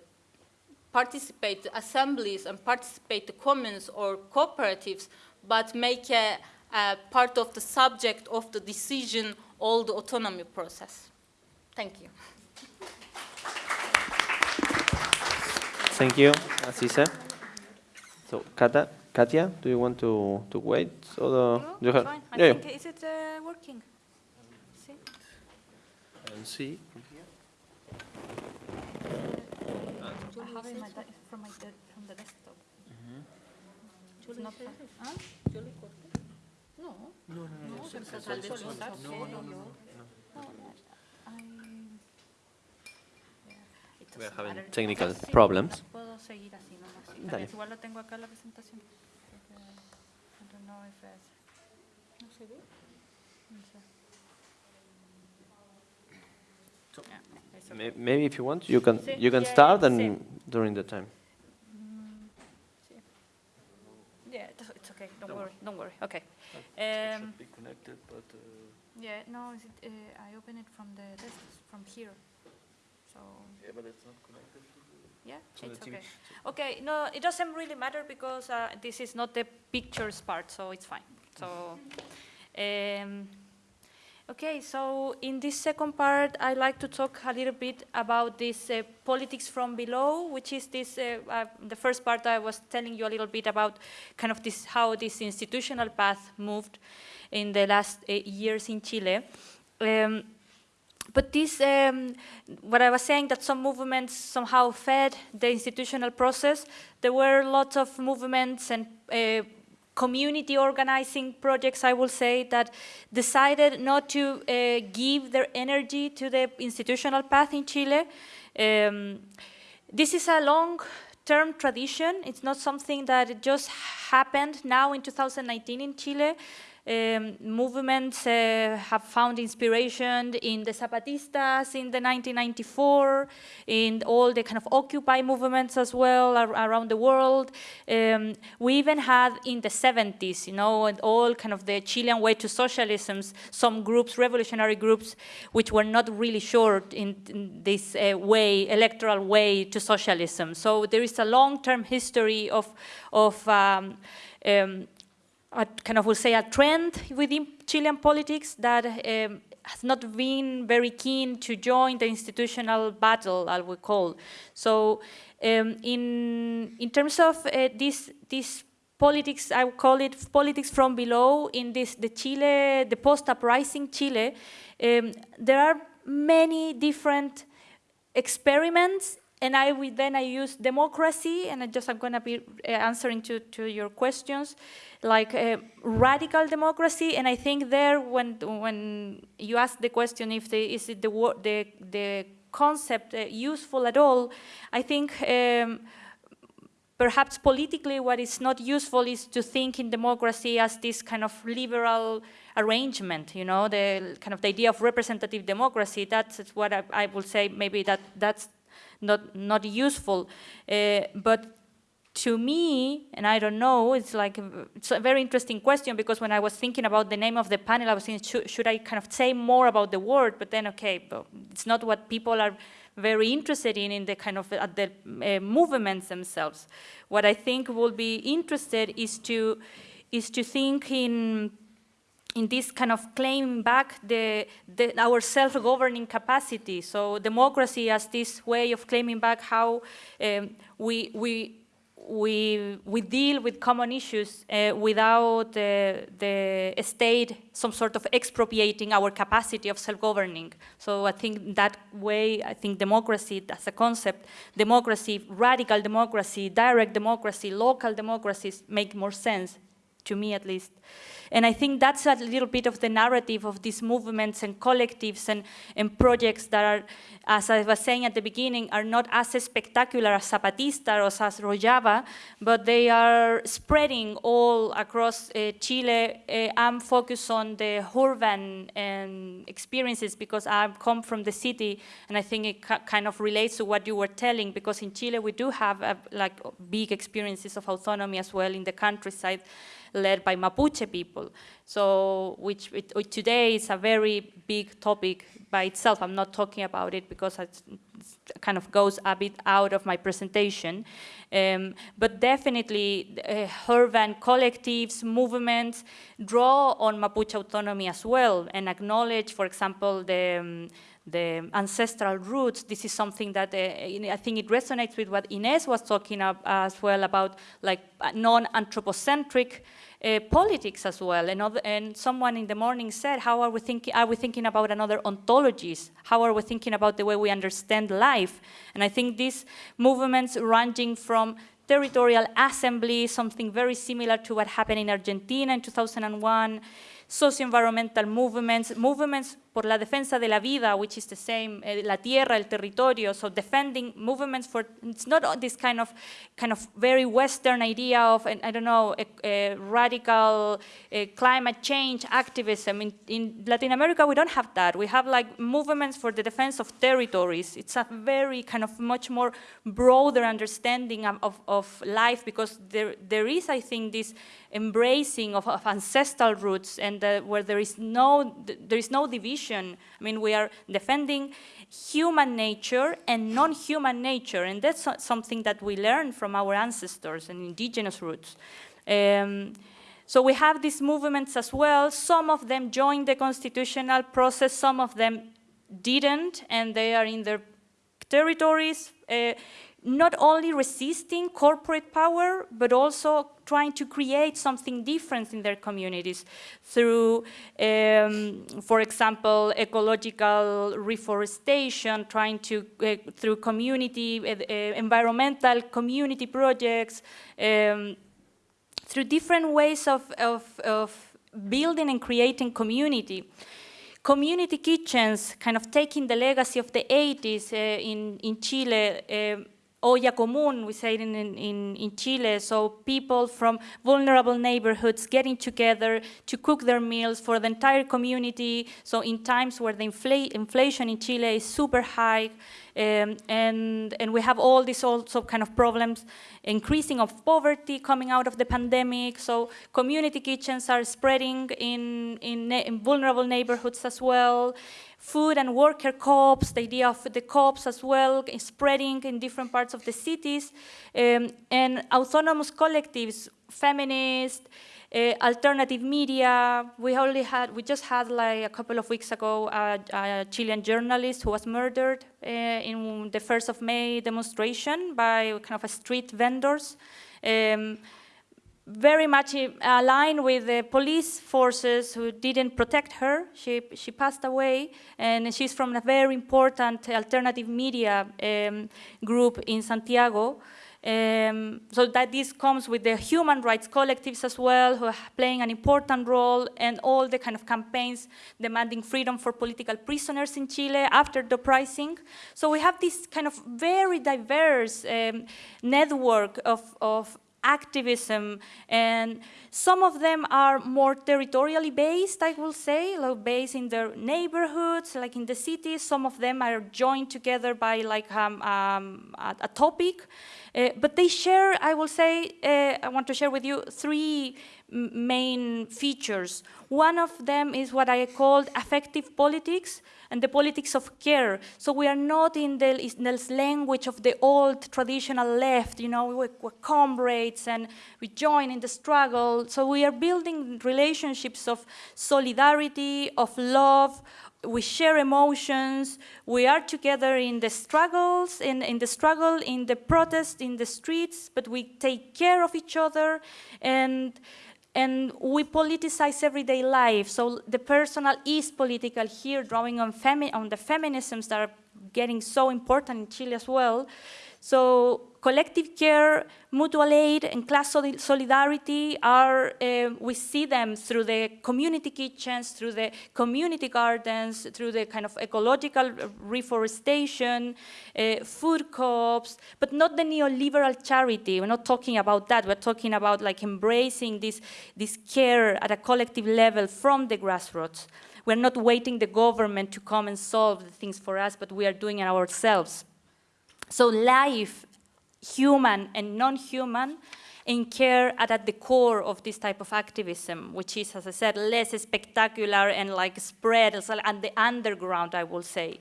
participate assemblies and participate the commons or cooperatives, but make a, a part of the subject of the decision all the autonomy process. Thank you. Thank you, Asisa. So, Kata, Katia, do you want to, to wait? So the, No, you have, fine. I yeah, yeah. is it uh, working? See? And see. I have it in my de- from my de- from the desktop. It's not fa- huh? No. No, no, no. We are having technical problems. Puedo seguir así nomás. sí. Dale. Igual lo tengo acá en la presentación. Porque, I don't know if it's- ¿No se ve? No sé. Yeah, it's okay. May- Maybe if you want, you can, you can start and during the time. Yeah, it's it's okay. Don't worry. Don't worry. Okay. Um, be connected, but. Yeah, no, is it, uh, I open it from the desk, from here. So, Yeah, but it's not connected. yeah, So it's okay. Okay, no, it doesn't really matter because uh, this is not the pictures part, so it's fine. So, um, okay, so in this second part, I'd like to talk a little bit about this uh, politics from below, which is this, uh, uh, the first part I was telling you a little bit about kind of this, how this institutional path moved in the last uh, years in Chile. Um, but this, um, what I was saying, that some movements somehow fed the institutional process. There were lots of movements and uh, community organizing projects, I will say, that decided not to uh, give their energy to the institutional path in Chile. Um, this is a long-term tradition. It's not something that just happened now in 2019 in Chile. Um, movements uh, have found inspiration in the Zapatistas in the 1994, in all the kind of Occupy movements as well ar around the world. Um, we even had in the 70s, you know, and all kind of the Chilean way to socialism, some groups, revolutionary groups, which were not really sure in, in this uh, way, electoral way to socialism. So there is a long-term history of, of um, um, a kind of will say a trend within Chilean politics that um, has not been very keen to join the institutional battle, I would call. So, um, in in terms of uh, this this politics, I would call it politics from below. In this the Chile, the post-uprising Chile, um, there are many different experiments and I then I use democracy, and I just I'm going to be uh, answering to, to your questions, like uh, radical democracy. And I think there, when when you ask the question if the, is it the the the concept uh, useful at all, I think. Um, perhaps politically what is not useful is to think in democracy as this kind of liberal arrangement, you know, the kind of the idea of representative democracy. That's what I, I will say. Maybe that that's not not useful. Uh, but to me, and I don't know, it's like it's a very interesting question because when I was thinking about the name of the panel, I was thinking, should, should I kind of say more about the word? But then, okay, it's not what people are very interested in in the kind of uh, the uh, movements themselves. What I think will be interested is to is to think in in this kind of claim back the, the, our self-governing capacity. So democracy as this way of claiming back how um, we, we, we, we deal with common issues uh, without uh, the state some sort of expropriating our capacity of self-governing. So I think that way, I think democracy as a concept, democracy, radical democracy, direct democracy, local democracies make more sense to me at least. And I think that's a little bit of the narrative of these movements and collectives and, and projects that are, as I was saying at the beginning, are not as spectacular as Zapatista or as Rojava, but they are spreading all across uh, Chile. Uh, I'm focused on the urban um, experiences because I come from the city, and I think it kind of relates to what you were telling, because in Chile we do have uh, like big experiences of autonomy as well in the countryside led by Mapuche people. So, which, it, which today is a very big topic by itself. I'm not talking about it because it kind of goes a bit out of my presentation. Um, but definitely uh, urban collectives, movements draw on Mapuche autonomy as well and acknowledge, for example, the um, the ancestral roots, this is something that uh, I think it resonates with what Ines was talking about as well about like non-anthropocentric uh, politics as well. And, and, someone in the morning said, how are we, thinking, are we thinking about another ontologies? How are we thinking about the way we understand life? And I think these movements ranging from territorial assembly, something very similar to what happened in Argentina in 2001, socio-environmental movements, movements por la defensa de la vida, which is the same, uh, la tierra, el territorio, so defending movements for, it's not this kind of, kind of very Western idea of, I don't know, a, a radical uh, climate change activism. In, in Latin America, we don't have that. We have like movements for the defense of territories. It's a very kind of much more broader understanding of, of, of life because there, there is, I think, this embracing of, of ancestral roots and uh, where there is no, there is no division I mean, we are defending human nature and non-human nature, and that's something that we learned from our ancestors and indigenous roots. Um, so we have these movements as well. Some of them joined the constitutional process, some of them didn't, and they are in their territories, uh, not only resisting corporate power, but also trying to create something different in their communities through, um, for example, ecological reforestation, trying to, uh, through community, uh, uh, environmental community projects, um, through different ways of, of, of building and creating community. Community kitchens, kind of taking the legacy of the 80s uh, in, in Chile, uh, olla común, we say it in, in, in Chile, so people from vulnerable neighborhoods getting together to cook their meals for the entire community. So in times where the infl inflation in Chile is super high, um, and, and we have all these also kind of problems, increasing of poverty coming out of the pandemic. So community kitchens are spreading in, in, in vulnerable neighborhoods as well food and worker co-ops, the idea of the co-ops as well, spreading in different parts of the cities, um, and autonomous collectives, feminist, uh, alternative media. We only had, we just had like a couple of weeks ago a, a Chilean journalist who was murdered uh, in the 1st of May demonstration by kind of a street vendors. Um, very much aligned with the police forces who didn't protect her. She, she passed away, and she's from a very important alternative media um, group in Santiago. Um, so that this comes with the human rights collectives as well, who are playing an important role, and all the kind of campaigns demanding freedom for political prisoners in Chile after the uprising. So we have this kind of very diverse um, network of, of activism, and some of them are more territorially based, I will say, like based in their neighborhoods, like in the cities. Some of them are joined together by like um, um, a, a, topic, but they share, I will say, uh, I want to share with you three main features. One of them is what I called affective politics, and the politics of care. So we are not in the, in the language of the old traditional left, you know, we're, we're comrades and we join in the struggle. So we are building relationships of solidarity, of love, we share emotions, we are together in the struggles, in, in the struggle, in the protest, in the streets, but we take care of each other and and we politicize everyday life. So the personal is political here, drawing on, on the feminisms that are getting so important in Chile as well. So collective care, mutual aid, and class solidarity are, uh, we see them through the community kitchens, through the community gardens, through the kind of ecological reforestation, uh, food co-ops, but not the neoliberal charity. We're not talking about that. We're talking about like embracing this, this care at a collective level from the grassroots. We're not waiting the government to come and solve the things for us, but we are doing it ourselves. So life human and non-human in care are at the core of this type of activism, which is, as I said, less spectacular and like spread and the underground, I will say.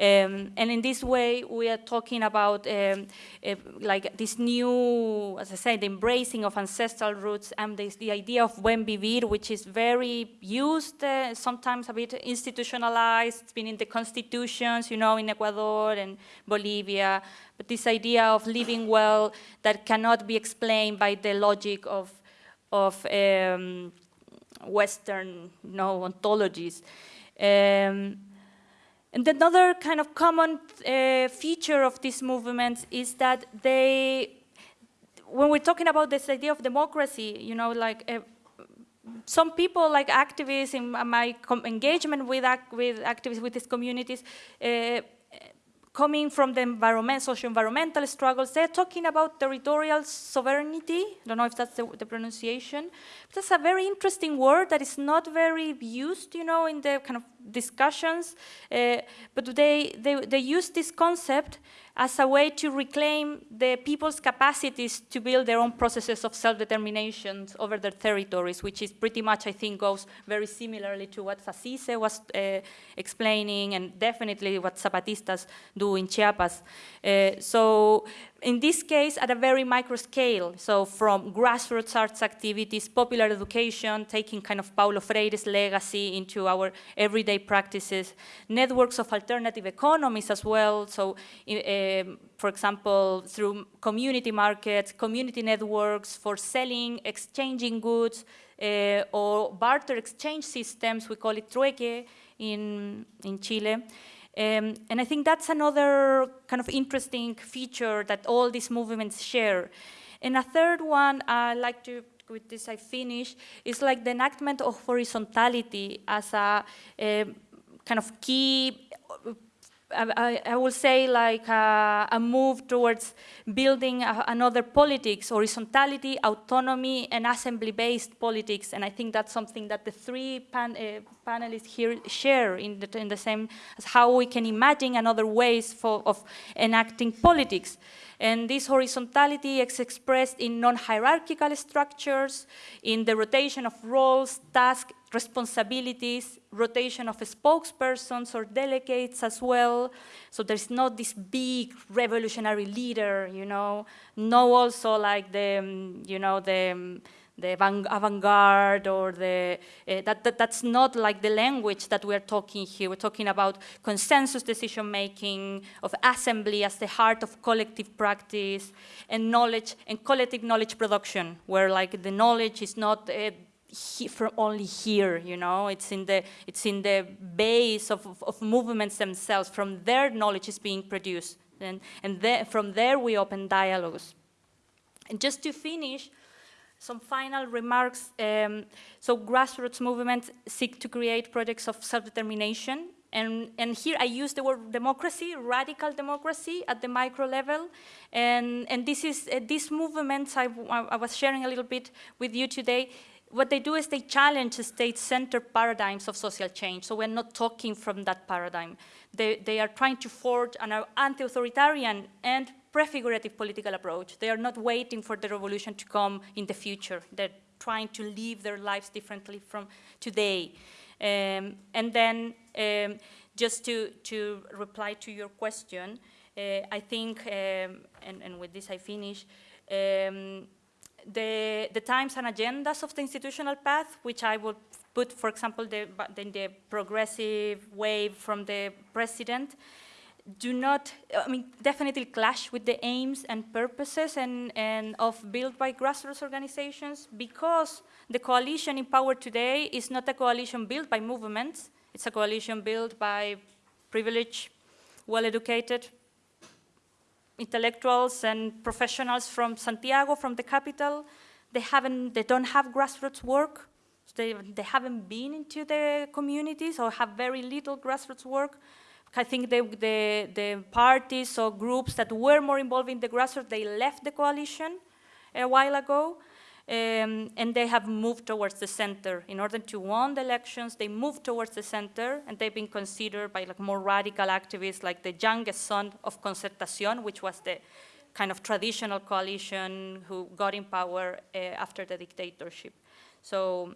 Um, and in this way, we are talking about um, uh, like this new, as I said, the embracing of ancestral roots and this, the idea of buen vivir, which is very used, uh, sometimes a bit institutionalized, it's been in the constitutions, you know, in Ecuador and Bolivia, but this idea of living well that cannot be explained by the logic of, of um, Western you know, ontologies. Um, and another kind of common uh, feature of these movements is that they, when we're talking about this idea of democracy, you know, like uh, some people, like activists in my engagement with, with activists with these communities, uh, coming from the environment, socio-environmental struggles, they're talking about territorial sovereignty. I don't know if that's the, the, pronunciation. But that's a very interesting word that is not very used, you know, in the kind of discussions. Uh, but they, they, they use this concept as a way to reclaim the people's capacities to build their own processes of self-determination over their territories, which is pretty much, I think, goes very similarly to what Sacise was uh, explaining and definitely what Zapatistas do in Chiapas. Uh, so in this case, at a very micro scale, so from grassroots arts activities, popular education, taking kind of Paulo Freire's legacy into our everyday practices, networks of alternative economies as well, so um, for example, through community markets, community networks for selling, exchanging goods, uh, or barter exchange systems, we call it trueque in, in Chile. Um, and I think that's another kind of interesting feature that all these movements share. And a third one I like to, with this I finish, is like the enactment of horizontality as a, a kind of key I, I will say like a, a move towards building a, another politics, horizontality, autonomy, and assembly-based politics. And I think that's something that the three pan, uh, panelists here share in the, in the same as how we can imagine another ways for, of enacting politics. And this horizontality is expressed in non-hierarchical structures, in the rotation of roles, tasks, responsibilities, rotation of spokespersons or delegates as well. So there's not this big revolutionary leader, you know, no also like the, um, you know, the, um, the avant-garde or the, uh, that, that, that's not like the language that we're talking here. We're talking about consensus decision-making, of assembly as the heart of collective practice, and knowledge, and collective knowledge production, where like the knowledge is not uh, he, from only here, you know, it's in the, it's in the base of, of, of movements themselves, from their knowledge is being produced. And, and there, from there we open dialogues. And just to finish, some final remarks. Um, so grassroots movements seek to create projects of self-determination. And, and here I use the word democracy, radical democracy at the micro level. And, and this is, uh, these movements I, I was sharing a little bit with you today, what they do is they challenge state-centered paradigms of social change. So we're not talking from that paradigm. They, they are trying to forge an anti-authoritarian and prefigurative political approach. They are not waiting for the revolution to come in the future. They're trying to live their lives differently from today. Um, and then um, just to, to reply to your question, uh, I think, um, and, and, with this I finish, um, the, the times and agendas of the institutional path, which I would put, for example, the, the, progressive wave from the president, do not, I mean, definitely clash with the aims and purposes and, and of built by grassroots organizations because the coalition in power today is not a coalition built by movements, it's a coalition built by privileged, well-educated intellectuals and professionals from Santiago, from the capital. They haven't, they don't have grassroots work. They, they haven't been into the communities or have very little grassroots work. I think the, the, the parties or groups that were more involved in the grassroots, they left the coalition a while ago. Um, and they have moved towards the center. In order to win the elections, they moved towards the center, and they've been considered by like more radical activists, like the youngest son of Concertación, which was the kind of traditional coalition who got in power uh, after the dictatorship. So,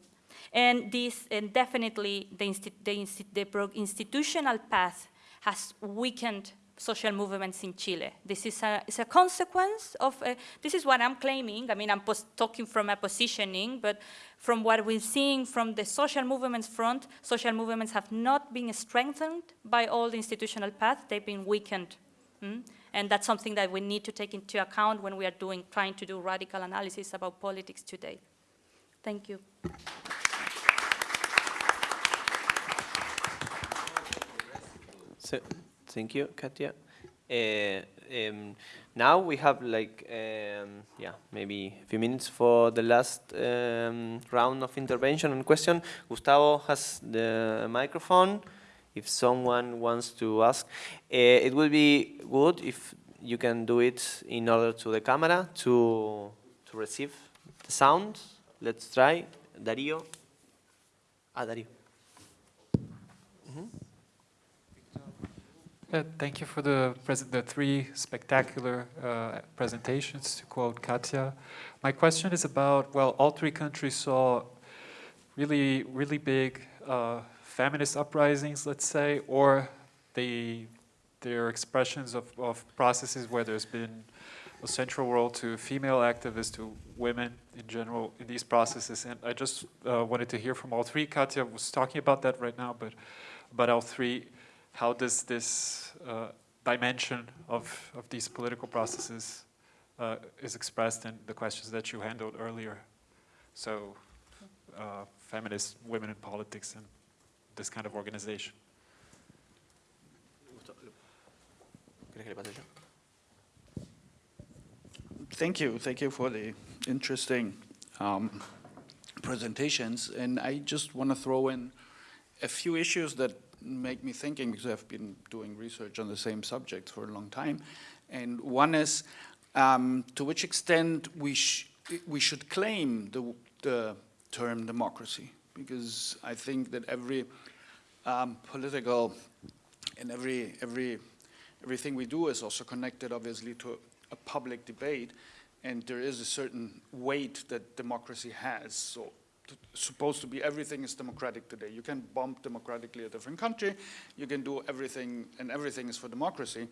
and this, and definitely the, insti the, insti the institutional path has weakened social movements in Chile. This is a, a consequence of, uh, this is what I'm claiming, I mean, I'm talking from a positioning, but from what we're seeing from the social movements front, social movements have not been strengthened by all the institutional paths, they've been weakened. Mm? And that's something that we need to take into account when we are doing, trying to do radical analysis about politics today. Thank you. So, thank you, Katia. Uh, um, now we have like, um, yeah, maybe a few minutes for the last um, round of intervention and question. Gustavo has the microphone. If someone wants to ask, uh, it would be good if you can do it in order to the camera to to receive the sound. Let's try. Darío. Ah, Darío. Uh, thank you for the, the three spectacular uh, presentations, to quote Katia. My question is about, well, all three countries saw really, really big uh, feminist uprisings, let's say, or they, they're expressions of, of processes where there's been a central role to female activists, to women in general in these processes. And I just uh, wanted to hear from all three. Katia was talking about that right now, but about all three how does this uh, dimension of, of these political processes uh, is expressed in the questions that you handled earlier. So uh, feminist women in politics and this kind of organization. Thank you. Thank you for the interesting um, presentations. And I just want to throw in a few issues that make me thinking because I've been doing research on the same subject for a long time. And one is um, to which extent we, sh we should claim the, the term democracy because I think that every um, political and every, every, everything we do is also connected obviously to a public debate and there is a certain weight that democracy has. So supposed to be everything is democratic today. You can bomb democratically a different country, you can do everything, and everything is for democracy.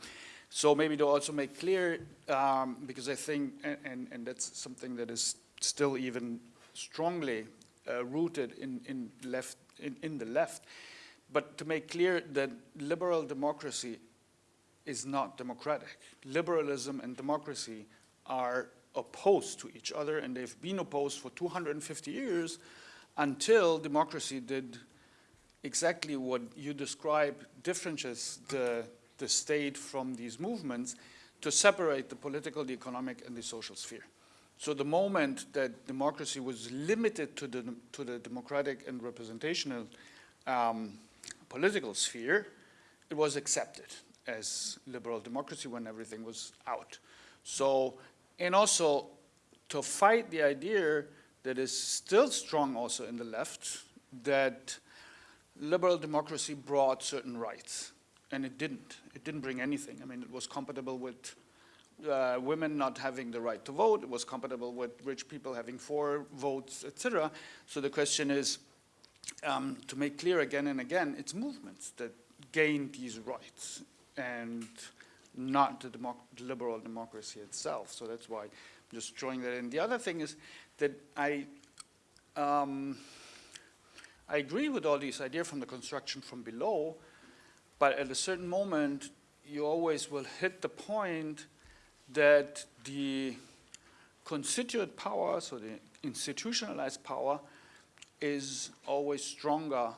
So maybe to also make clear, um, because I think, and, and, that's something that is still even strongly uh, rooted in, in, left, in, in the left, but to make clear that liberal democracy is not democratic. Liberalism and democracy are opposed to each other, and they've been opposed for 250 years until democracy did exactly what you describe differentiates the, the state from these movements to separate the political, the economic, and the social sphere. So the moment that democracy was limited to the, to the democratic and representational um, political sphere, it was accepted as liberal democracy when everything was out. So and also to fight the idea that is still strong also in the left, that liberal democracy brought certain rights. And it didn't. It didn't bring anything. I mean, it was compatible with uh, women not having the right to vote. It was compatible with rich people having four votes, etc. So the question is, um, to make clear again and again, it's movements that gain these rights. And not the, democ liberal democracy itself. So that's why I'm just drawing that in. The other thing is that I, um, I agree with all these ideas from the construction from below, but at a certain moment, you always will hit the point that the constituent power, so the institutionalized power, is always stronger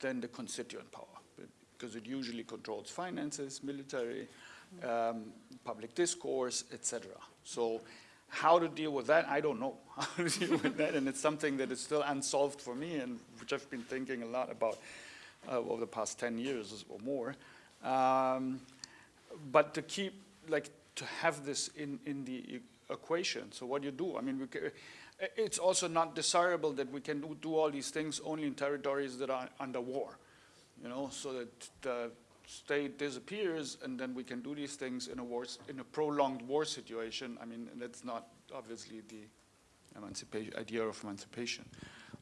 than the constituent power because it usually controls finances, military, um, public discourse, etc. So how to deal with that, I don't know [laughs] how to deal with that, and it's something that is still unsolved for me, and which I've been thinking a lot about uh, over the past 10 years or more. Um, but to keep, like, to have this in, in the equation, so what do you do? I mean, we ca- it's also not desirable that we can do, do all these things only in territories that are under war, you know, so that the state disappears and then we can do these things in a war, in a prolonged war situation. I mean, that's not obviously the emancipation, idea of emancipation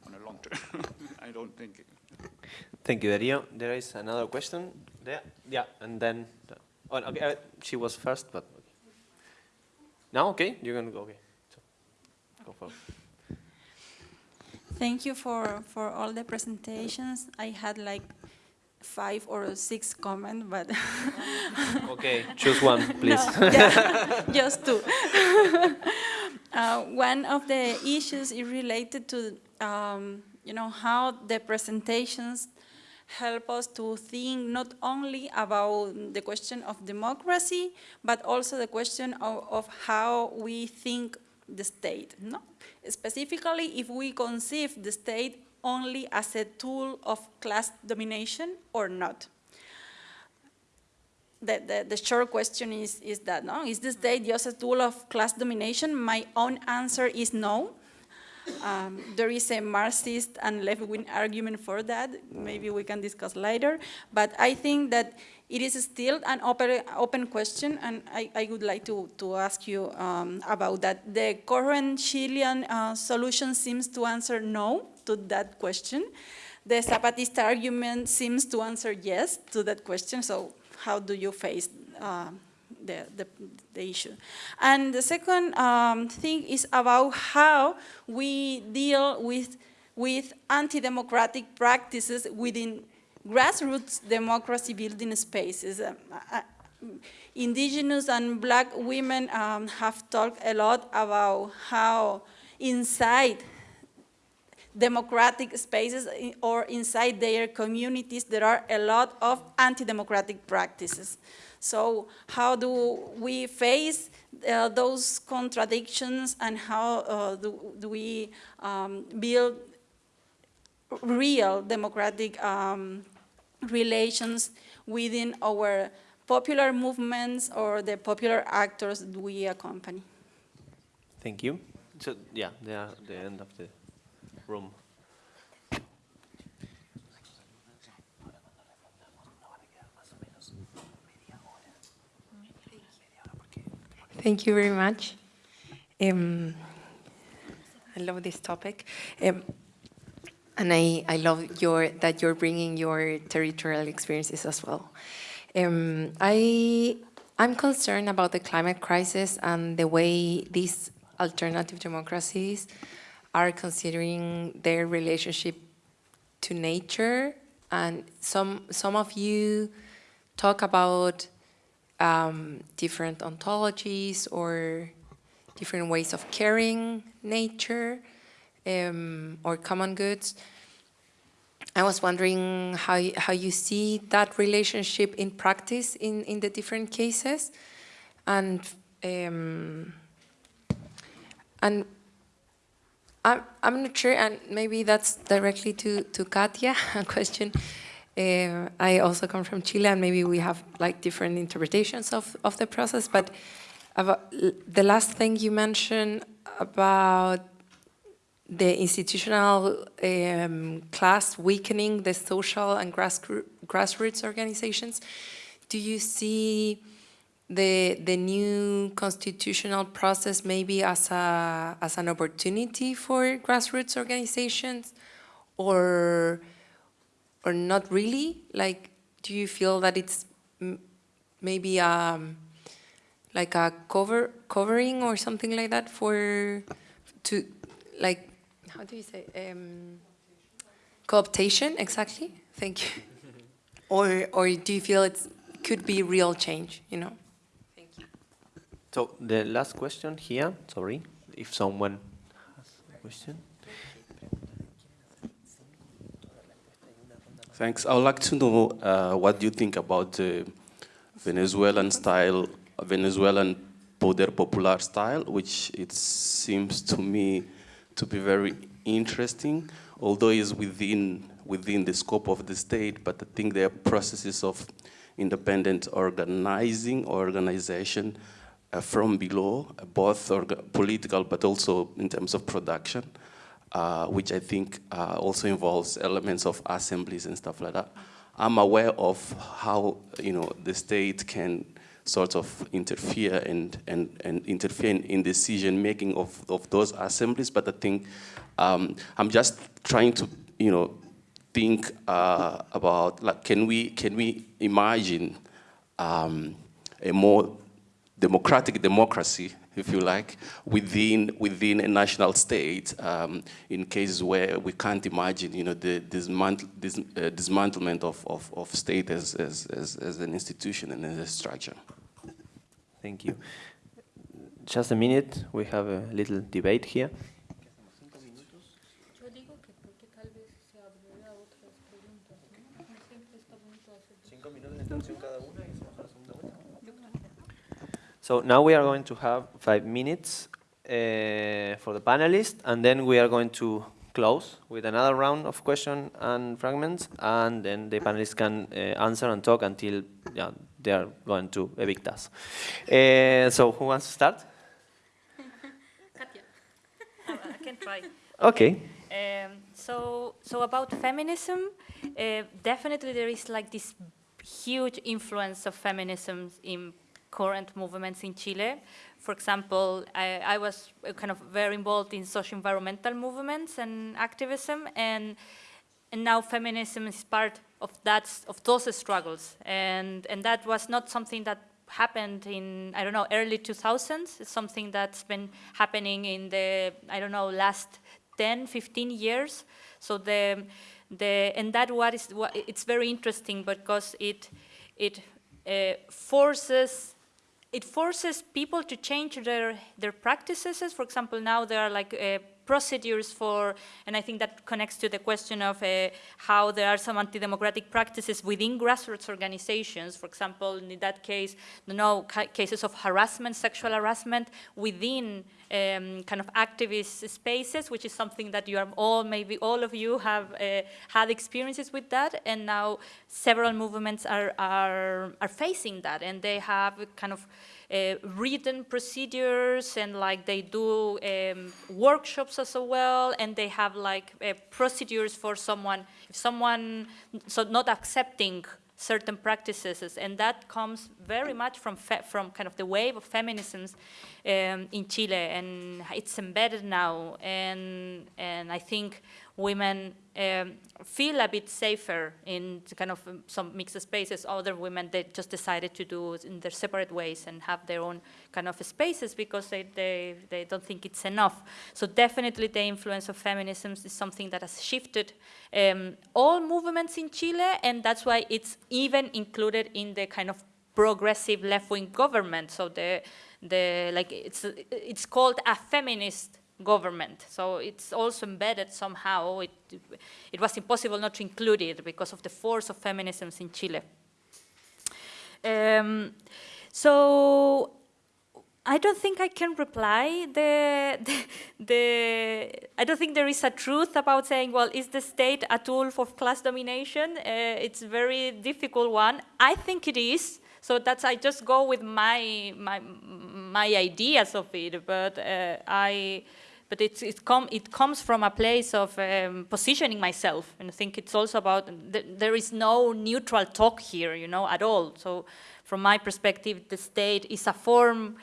on a long term. [laughs] I don't think. Thank you, Dario. There is another question there. Yeah, and then, oh, okay, uh, she was first, but okay. now, okay, you're gonna go. Okay, so, go for. Thank you for, for all the presentations. I had like five or six comments, but [laughs] Okay, choose one, [laughs] please. No, [laughs] yeah, just two. uh, one of the issues is related to, um, you know, how the presentations help us to think not only about the question of democracy, but also the question of, of how we think the state, no? Specifically, if we conceive the state only as a tool of class domination or not the, the, the short question is, is that, no? Is the state just a tool of class domination? My own answer is no. Um, there is a Marxist and left-wing argument for that. Maybe we can discuss later. But I think that it is still an open, open question, and I, I would like to, to ask you um, about that. The current Chilean uh, solution seems to answer no to that question. The Zapatista argument seems to answer yes to that question, so how do you face uh, the, the, the issue? And the second um, thing is about how we deal with, with anti-democratic practices within grassroots democracy building spaces. Um, uh, indigenous and black women um, have talked a lot about how inside democratic spaces or inside their communities, there are a lot of anti-democratic practices. So how do we face uh, those contradictions and how uh, do, do we um, build real democratic um, relations within our popular movements or the popular actors we accompany? Thank you. So, yeah, the end of the room. Thank you very much. Um, I love this topic. Um, and I, I love your, that you're bringing your territorial experiences as well. Um, I, I'm concerned about the climate crisis and the way these alternative democracies are considering their relationship to nature. And some, some of you talk about um, different ontologies or different ways of caring nature um, or common goods. I was wondering how, how you see that relationship in practice in, in the different cases. And, um, and I'm, I'm not sure, and maybe that's directly to, to Katia, [laughs] a question. Uh, I also come from Chile, and maybe we have like different interpretations of, of the process. But about the last thing you mentioned about the institutional um, class weakening the social and grassroo- grassroots organizations, do you see the the new constitutional process maybe as a as an opportunity for grassroots organizations, or or not really? Like, do you feel that it's m- maybe um, like a cover covering or something like that for to like how do you say um, cooptation exactly? Thank you. [laughs] or or do you feel it could be real change? You know. So the last question here, sorry, if someone has a question. Thanks. I would like to know uh, what you think about the Venezuelan style, Venezuelan poder popular style, which it seems to me to be very interesting, although it's within, within the scope of the state, but I think there are processes of independent organizing or organization from below, uh, both political but also in terms of production, uh, which I think uh, also involves elements of assemblies and stuff like that. I'm aware of how you know the state can sort of interfere and, and, and interfere in, in decision making of, of those assemblies, but I think um, I'm just trying to, you know, think uh, about like, can we, can we imagine um, a more democratic democracy, if you like, within, within a national state um, in cases where we can't imagine, you know, the dismantle, dis, uh, dismantlement of, of, of state as, as, as, as an institution and as a structure. Thank you. Just a minute, we have a little debate here. So now we are going to have five minutes uh, for the panelists, and then we are going to close with another round of questions and fragments, and then the panelists can uh, answer and talk until yeah, they are going to evict us. Uh, so who wants to start? [laughs] Katia. I can try. Okay. Um, so, so about feminism, uh, definitely there is like this huge influence of feminism in current movements in Chile. For example, I, I was kind of very involved in social environmental movements and activism, and and now feminism is part of that of those struggles. And and that was not something that happened in I don't know early 2000s it's something that's been happening in the I don't know last 10 15 years. So the the and that what is what it's very interesting because it it uh, forces it forces people to change their their practices. For example now there are like uh, procedures for, and I think that connects to the question of uh, how there are some anti-democratic practices within grassroots organizations. For example, in that case, you know, cases of harassment, sexual harassment within um, kind of activist spaces, which is something that you are all, maybe all of you have uh, had experiences with that, and now several movements are, are, are facing that, and they have kind of written procedures and like they do um, workshops as well and they have like uh, procedures for someone if someone so not accepting certain practices and that comes very much from from kind of the wave of feminisms um, in Chile and it's embedded now and and I think women um, feel a bit safer in kind of um, some mixed spaces. Other women, they just decided to do in their separate ways and have their own kind of spaces because they, they, they don't think it's enough. So definitely the influence of feminism is something that has shifted um, all movements in Chile, and that's why it's even included in the kind of progressive left-wing government. So the, the like it's, it's called a feminist government. So it's also embedded somehow. It, it was impossible not to include it because of the force of feminisms in Chile. Um, so I don't think I can reply the, the, the, I don't think there is a truth about saying, well, is the state a tool for class domination? Uh, it's a very difficult one. I think it is. So that's, I just go with my, my, my ideas of it, but uh, I, but it's, it, com it comes from a place of um, positioning myself. And I think it's also about, th there is no neutral talk here, you know, at all. So from my perspective, the state is a form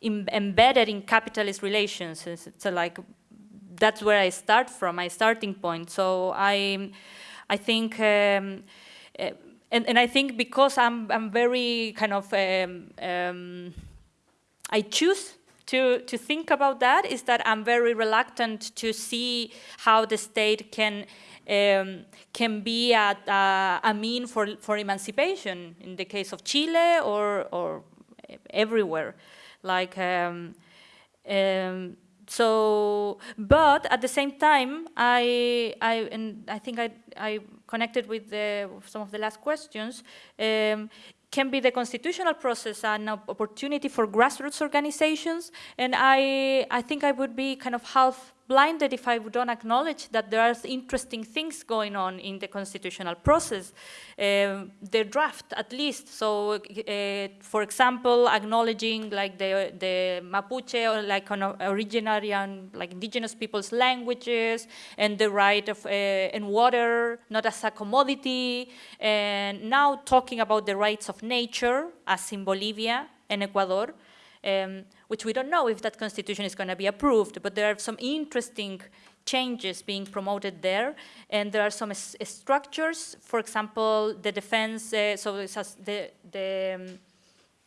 in, embedded in capitalist relations. It's, it's like, that's where I start from, my starting point. So I, I think, um, uh, and, and I think because I'm, I'm very kind of, um, um, I choose to, to think about that is that I'm very reluctant to see how the state can um, can be a, a, a, mean for, for emancipation in the case of Chile or, or everywhere. Like, um, um, so, but at the same time, I, I, and I think I, I connected with the, some of the last questions. Um, can be the constitutional process an opportunity for grassroots organizations? And I, I think I would be kind of half blinded if I don't acknowledge that there are interesting things going on in the constitutional process. Uh, the draft, at least. So, uh, for example, acknowledging like the, the Mapuche or like an originary and like indigenous people's languages and the right of uh, and water not as a commodity. And now talking about the rights of nature, as in Bolivia and Ecuador um, which we don't know if that constitution is going to be approved, but there are some interesting changes being promoted there, and there are some structures, for example, the defense, uh, so the, the, um,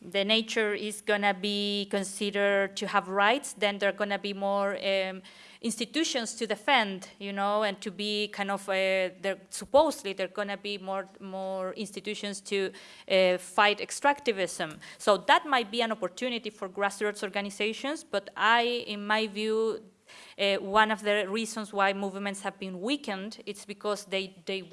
the nature is going to be considered to have rights, then there are going to be more um, institutions to defend, you know, and to be kind of, uh, supposedly there are going to be more, more institutions to uh, fight extractivism. So that might be an opportunity for grassroots organizations, but I, in my view, uh, one of the reasons why movements have been weakened, it's because they, they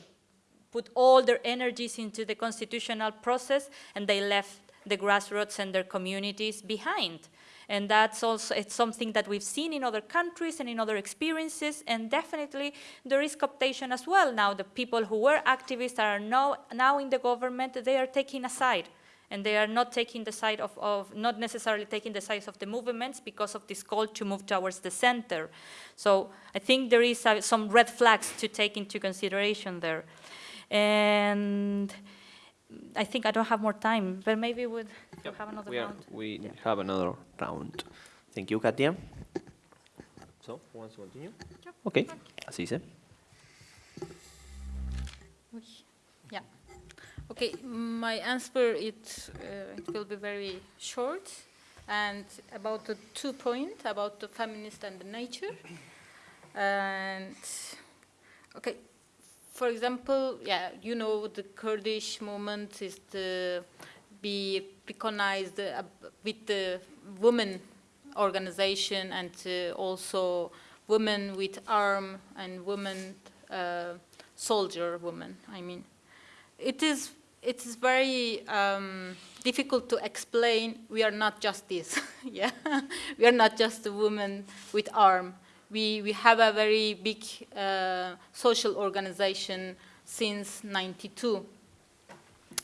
put all their energies into the constitutional process and they left the grassroots and their communities behind. And that's also it's something that we've seen in other countries and in other experiences, and definitely there is cooptation as well. Now the people who were activists are now, now in the government, they are taking a side and they are not taking the side of, of, not necessarily taking the side of the movements because of this call to move towards the center. So I think there is some red flags to take into consideration there. And I think I don't have more time, but maybe we'll yep. have another we are, round. We yeah. have another round. Thank you, Katia. So, who wants to continue? Yep. Okay, así se. Yeah. Okay, my answer it uh, it will be very short and about the two points about the feminist and the nature. And okay, for example, yeah, you know, the Kurdish movement is to be recognized uh, with the women organization and uh, also women with arm and women uh, soldier women. I mean, it is it is very um, difficult to explain. We are not just this, [laughs] yeah. [laughs] we are not just a woman with arm we, we have a very big uh, social organization since 92.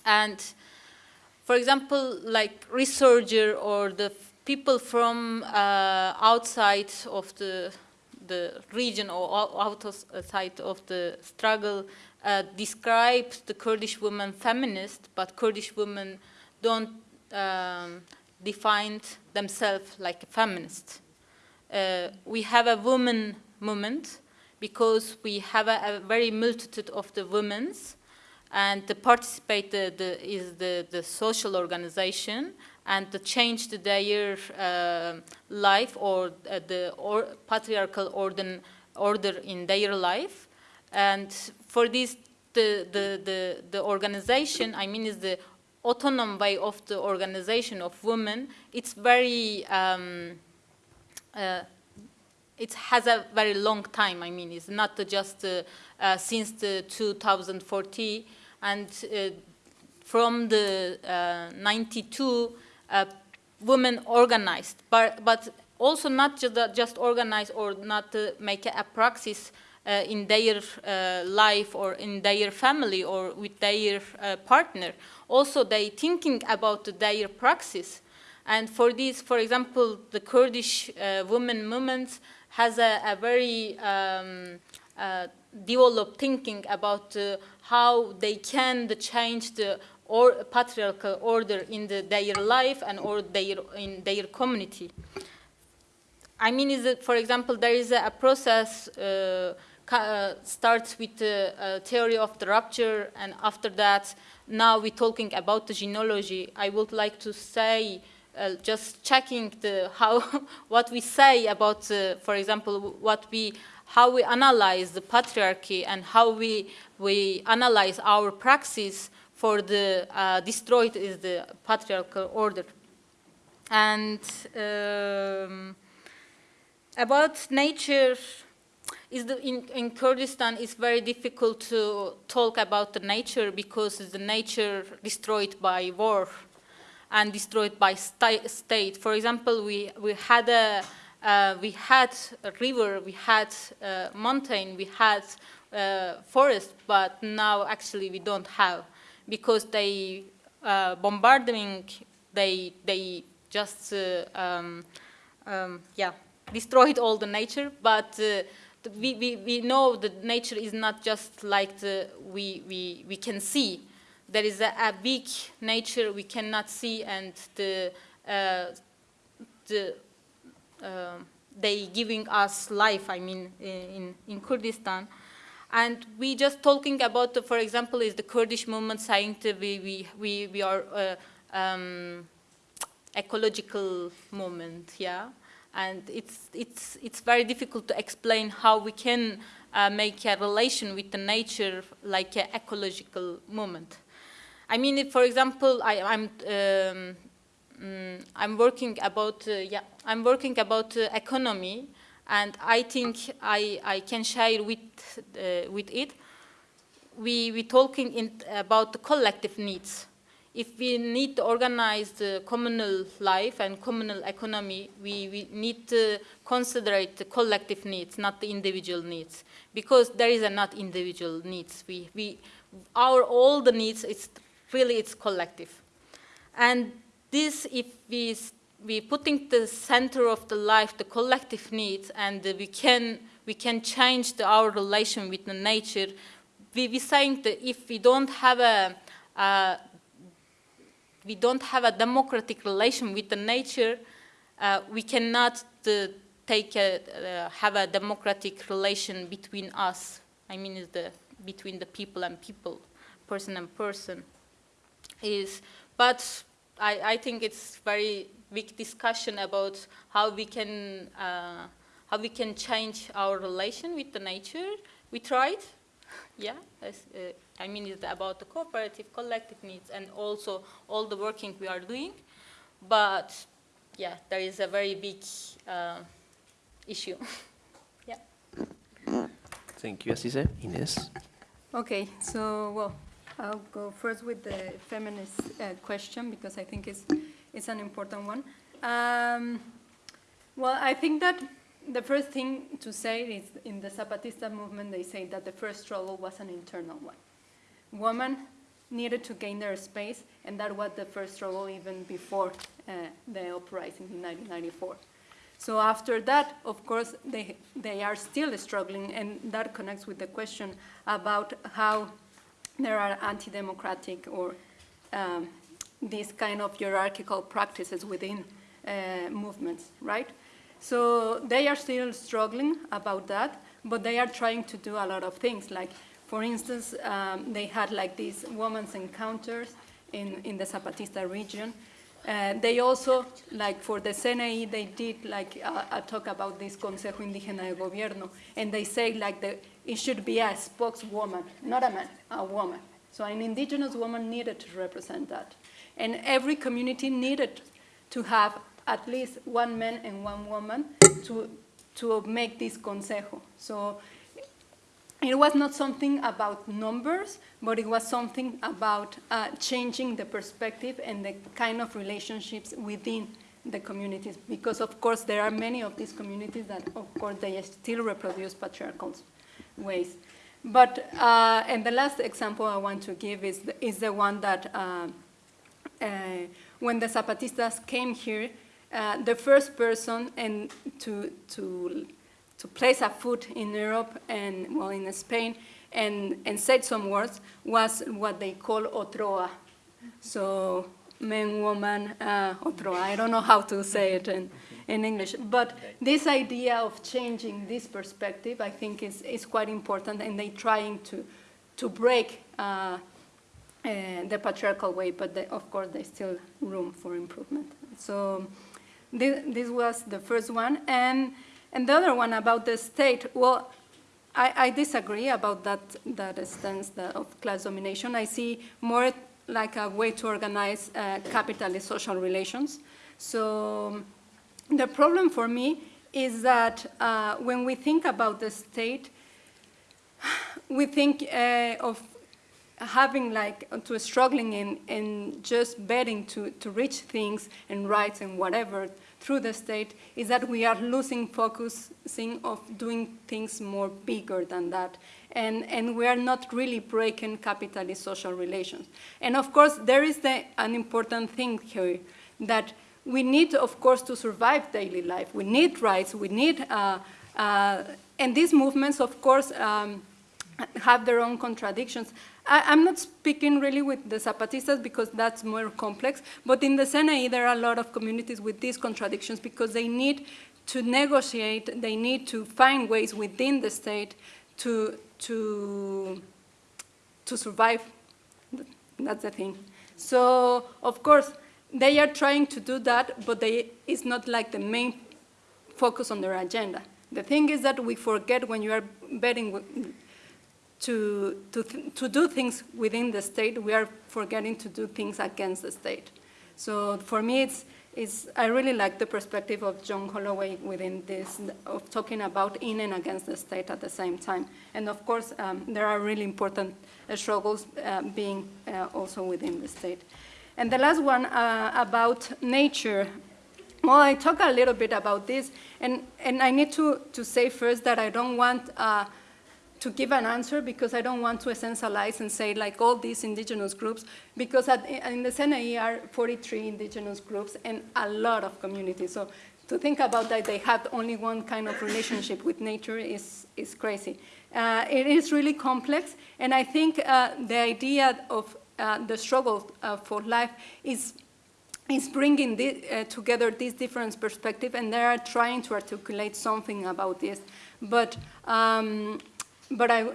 And for example, like researcher or the people from uh, outside of the, the region or outside of the struggle uh, describe the Kurdish women feminist, but Kurdish women don't um, define themselves like a feminist. Uh, we have a women movement because we have a, a very multitude of the women's and the participate the, the, is the, the social organization and to change the, their uh, life or uh, the or patriarchal order, order in their life. And for this, the, the, the, the organization, I mean, is the autonomous way of the organization of women. It's very um, uh, it has a very long time. I mean, it's not just uh, uh, since the 2014, and uh, from the uh, 92, uh, women organized, but but also not just just organize or not make a praxis in their life or in their family or with their partner. Also, they thinking about their praxis and for this, for example, the Kurdish uh, women movement has a, a very um, uh, developed thinking about uh, how they can change the or patriarchal order in the, their life and or their, in their community. I mean, is that, for example, there is a, a process uh, uh, starts with the uh, theory of the rupture, and after that, now we're talking about the genealogy. I would like to say uh, just checking the how [laughs] what we say about, uh, for example, what we how we analyze the patriarchy and how we we analyze our praxis for the uh, destroyed is the patriarchal order. And um, about nature, is the, in, in Kurdistan it's very difficult to talk about the nature because the nature destroyed by war and destroyed by sta state. For example, we, we had a uh, we had a river, we had a mountain, we had a forest, but now actually we don't have because they uh, bombarding, they they just uh, um, um, yeah destroyed all the nature, but uh, we, we, we know that nature is not just like the, we, we, we can see. There is a, a big nature we cannot see and the, uh, the, uh, they giving us life, I mean, in, in Kurdistan. And we just talking about, for example, is the Kurdish movement saying that we, we, we, we are uh, um, ecological movement, yeah? And it's, it's, it's very difficult to explain how we can uh, make a relation with the nature like an ecological movement. I mean, if, for example, I, am um, mm, I'm working about uh, yeah I'm working about uh, economy, and I think I I can share with uh, with it. We we talking in, about the collective needs if we need to organize the communal life and communal economy, we, we need to consider the collective needs, not the individual needs, because there is a not individual needs. We, we, our all the needs, it's really it's collective. And this, if we we putting the center of the life, the collective needs, and we can we can change the, our relation with the nature. We we saying that if we don't have a, a we don't have a democratic relation with the nature, uh, we cannot uh, take a, uh, have a democratic relation between us. I mean, the between the people and people, person and person. Is but I, I think it's very big discussion about how we can uh, how we can change our relation with the nature. We tried, [laughs] yeah. As, uh, I mean, it's about the cooperative, collective needs, and also all the working we are doing. But yeah, there is a very big uh, issue. [laughs] yeah. Thank you, Asise. Ines. Okay, so well, I'll go first with the feminist uh, question because I think it's it's an important one. Um, well, I think that the first thing to say is in the Zapatista movement, they say that the first struggle was an internal one. Women needed to gain their space, and that was the first struggle even before uh, the uprising in 1994. So after that, of course, they, they are still struggling, and that connects with the question about how there are anti-democratic or um, these kind of hierarchical practices within uh, movements, right? So they are still struggling about that, but they are trying to do a lot of things. Like, for instance, um, they had like these women's encounters in, in the Zapatista region. Uh, they also, like for the CNI, they did like a, a, talk about this Consejo Indígena de Gobierno, and they say like the, it should be a spokeswoman, not a man, a woman. So an indigenous woman needed to represent that. And every community needed to have at least one man and one woman to, to make this consejo. So it was not something about numbers, but it was something about uh, changing the perspective and the kind of relationships within the communities. Because of course there are many of these communities that of course they still reproduce patriarchal ways. But, uh, and the last example I want to give is the, is the one that uh, uh when the Zapatistas came here, uh, the first person and to, to, to place a foot in Europe and, well, in Spain and, and said some words was what they call otroa. So man, woman, uh, otroa. I don't know how to say it in, in English. But this idea of changing this perspective, I think, is, is quite important, and they're trying to, to break uh, uh, the patriarchal way, but they, of course, there's still room for improvement. So this, this was the first one. And, and the other one about the state, well, I, I disagree about that, that stance of class domination. I see more like a way to organize uh, capitalist social relations. So the problem for me is that uh, when we think about the state, we think uh, of having like to struggling in, in just betting to, to reach things and rights and whatever through the state is that we are losing focusing of doing things more bigger than that. And, and we are not really breaking capitalist social relations. And of course, there is the, an important thing here that we need, of course, to survive daily life. We need rights, we need, uh, uh, and these movements, of course, um, have their own contradictions. I, am not speaking really with the Zapatistas because that's more complex, but in the CNI there are a lot of communities with these contradictions because they need to negotiate, they need to find ways within the state to, to, to survive. That's the thing. So, of course, they are trying to do that, but they, it's not like the main focus on their agenda. The thing is that we forget when you are betting to, to, to do things within the state, we are forgetting to do things against the state. So for me, it's, it's, I really like the perspective of John Holloway within this, of talking about in and against the state at the same time. And of course, um, there are really important uh, struggles uh, being uh, also within the state. And the last one uh, about nature. Well, I talk a little bit about this, and, and I need to, to say first that I don't want uh, to give an answer because I don't want to essentialize and say like all these indigenous groups because at, in the CNI are 43 indigenous groups and a lot of communities. So to think about that they have only one kind of relationship with nature is, is crazy. Uh, it is really complex and I think uh, the idea of uh, the struggle uh, for life is is bringing the, uh, together these different perspectives and they are trying to articulate something about this. But um, but I,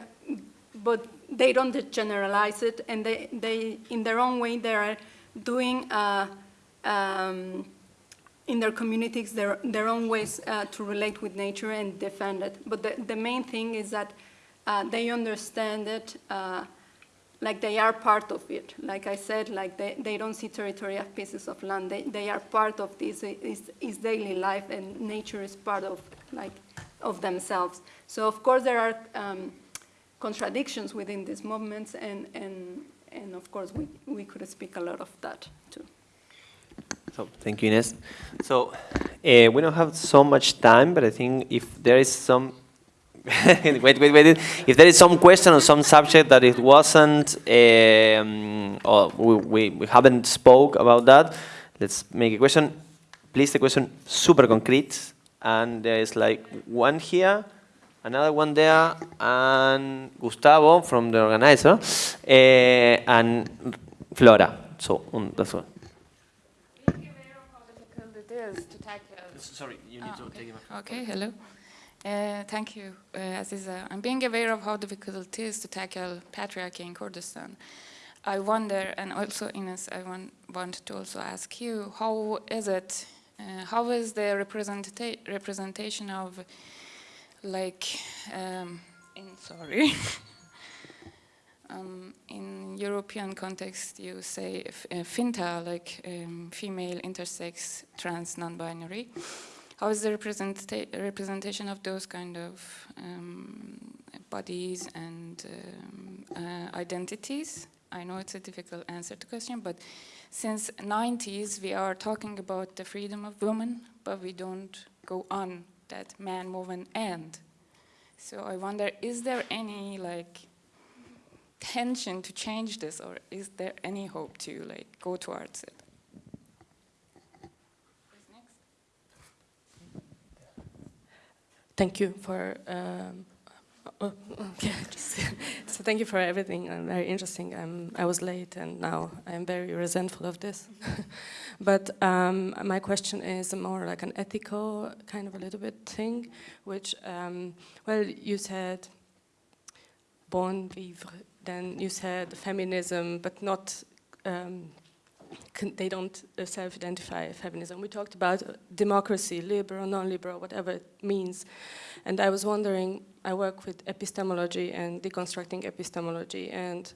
but they don't generalize it, and they, they in their own way, they are doing uh, um, in their communities their, their own ways uh, to relate with nature and defend it. But the, the main thing is that uh, they understand it uh, like they are part of it. Like I said, like they, they don't see territory as pieces of land. They, they are part of this, is, daily life, and nature is part of like of themselves. So of course there are um, contradictions within these movements and, and, and of course we, we could speak a lot of that too. So thank you, Ines. So uh, we don't have so much time, but I think if there is some [laughs] wait, wait, wait. If there is some question on some subject that it wasn't, um, or we, we haven't spoke about that, let's make a question. Please, the question super concrete, and there is like one here, another one there, and Gustavo from the organizer, uh, and Flora. So um, that's one. Sorry, you need oh, to take it. Okay, hello. Uh, thank you, uh, Aziza. I'm being aware of how difficult it is to tackle patriarchy in Kurdistan. I wonder, and also Ines, I want, want to also ask you, how is it, uh, how is the representa representation of like, um, in, sorry, [laughs] um, in European context you say FINTA, like um, female, intersex, trans, non-binary. How is the representa representation of those kind of um, bodies and um, uh, identities? I know it's a difficult answer to question, but since 90s we are talking about the freedom of women, but we don't go on that man, woman, and. So I wonder, is there any like tension to change this, or is there any hope to like go towards it? Thank you for um, [laughs] just, [laughs] so thank you for everything. Uh, very interesting. Um, I was late, and now I'm very resentful of this. [laughs] but um, my question is more like an ethical kind of a little bit thing, which um, well, you said bon vivre, then you said feminism, but not. Um, they don't uh, self-identify feminism. We talked about democracy, liberal, non-liberal, whatever it means. And I was wondering, I work with epistemology and deconstructing epistemology, and,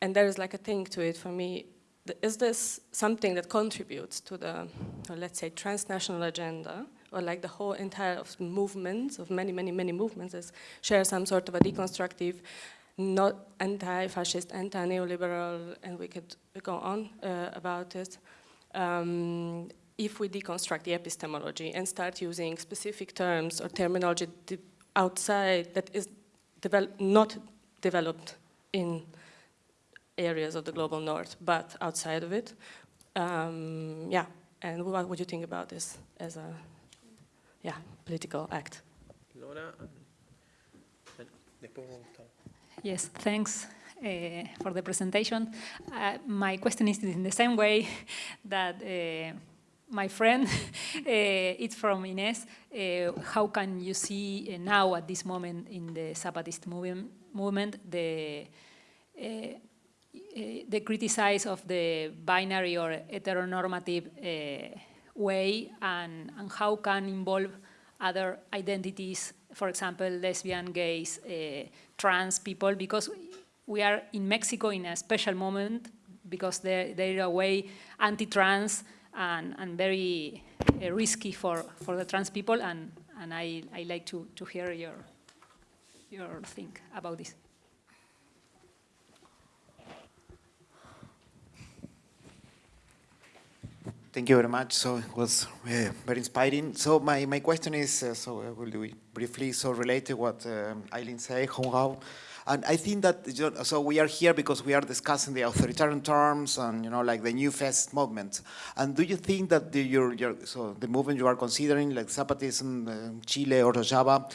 and there is like a thing to it for me. Is this something that contributes to the, let's say, transnational agenda, or like the whole entire of movements, of many, many, many movements, is share some sort of a deconstructive, not anti-fascist, anti-neoliberal, and we could go on uh, about it. Um, if we deconstruct the epistemology and start using specific terms or terminology outside that is develop not developed in areas of the global north, but outside of it. Um, yeah, and what would you think about this as a yeah, political act? Laura, Yes, thanks uh, for the presentation. Uh, my question is in the same way [laughs] that uh, my friend, uh, [laughs] it's from Ines. How can you see now at this moment in the Zapatist movement, movement the the criticize of the binary or heteronormative way and, and how can involve other identities, for example, lesbian, gays, trans people, because we are in Mexico in a special moment because they're, they're a way anti-trans and, and very uh, risky for, for the trans people, and, and I, I like to, to hear your, your think about this. Thank you very much. So it was uh, very inspiring. So my, my question is, uh, so I will do it briefly, so related to what um, Eileen said, Hong Hao. And I think that, so we are here because we are discussing the authoritarian terms and, you know, like the new fest movement. And do you think that the, your, your, so the movement you are considering, like Zapatism, uh, Chile or Rojava,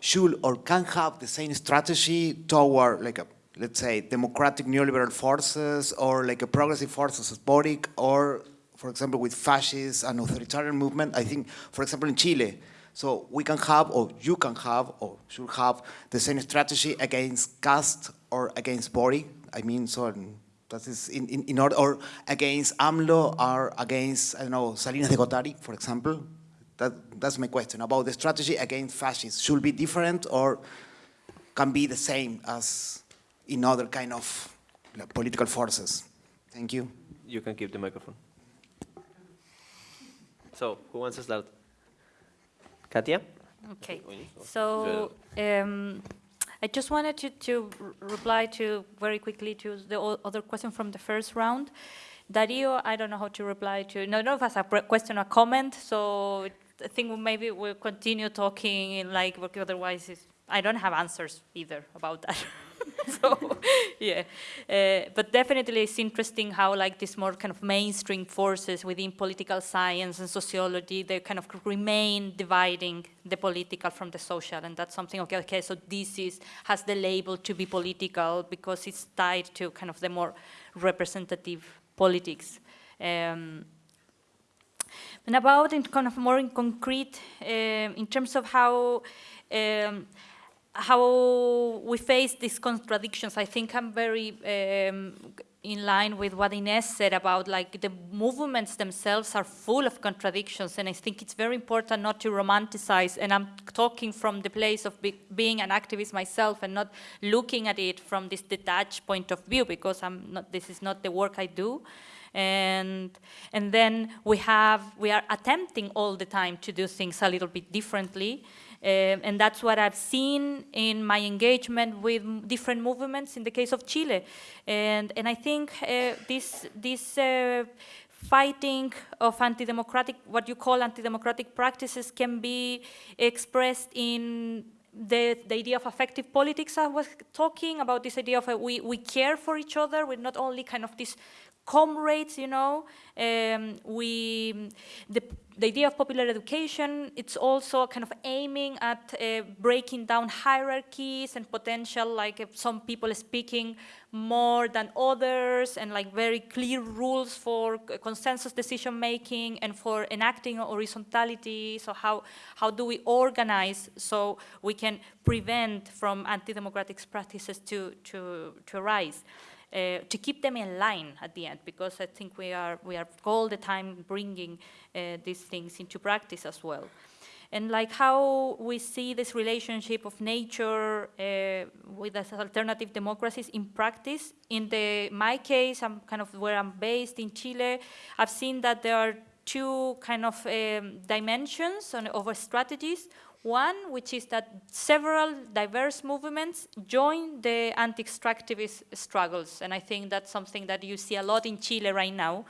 should or can have the same strategy toward like a, let's say, democratic neoliberal forces or like a progressive forces as Boric or, for example, with fascists and authoritarian movement? I think, for example, in Chile, so we can have, or you can have, or should have the same strategy against Kast or against Boric. I mean, so um, that is in, in, in order, or against AMLO or against, I don't know, Salinas de Gortari, for example. That, that's my question about the strategy against fascists. Should be different or can be the same as in other kind of like, political forces? Thank you. You can keep the microphone. So, who wants to start? Katia? Okay. So um, I just wanted to, to reply to very quickly to the other question from the first round. Dario, I don't know how to reply to, no, no, as a question or comment, so I think maybe we'll continue talking in like, otherwise I don't have answers either about that. [laughs] [laughs] so yeah, uh, but definitely it's interesting how like these more kind of mainstream forces within political science and sociology, they kind of remain dividing the political from the social, and that's something, okay, okay, so this is, has the label to be political because it's tied to kind of the more representative politics. Um, and about in kind of more in concrete, uh, in terms of how um, how we face these contradictions, I think I'm very um, in line with what Ines said about like the movements themselves are full of contradictions and I think it's very important not to romanticize and I'm talking from the place of be being an activist myself and not looking at it from this detached point of view because I'm not, this is not the work I do. And and then we have we are attempting all the time to do things a little bit differently um, and that's what I've seen in my engagement with different movements in the case of Chile. And, and I think uh, this, this uh, fighting of anti-democratic, what you call anti-democratic practices can be expressed in the, the idea of affective politics I was talking about this idea of uh, we, we care for each other, we're not only kind of this comrades, you know. Um, we, the, the idea of popular education, it's also kind of aiming at uh, breaking down hierarchies and potential, like some people speaking more than others, and like very clear rules for consensus decision making and for enacting horizontality. So how, how do we organize so we can prevent from anti-democratic practices to, to, to arise? Uh, to keep them in line at the end, because I think we are, we are all the time bringing uh, these things into practice as well. And like how we see this relationship of nature uh, with alternative democracies in practice. In the my case, I'm kind of where I'm based in Chile. I've seen that there are two kind of um, dimensions on, strategies. One, which is that several diverse movements join the anti-extractivist struggles, and I think that's something that you see a lot in Chile right now.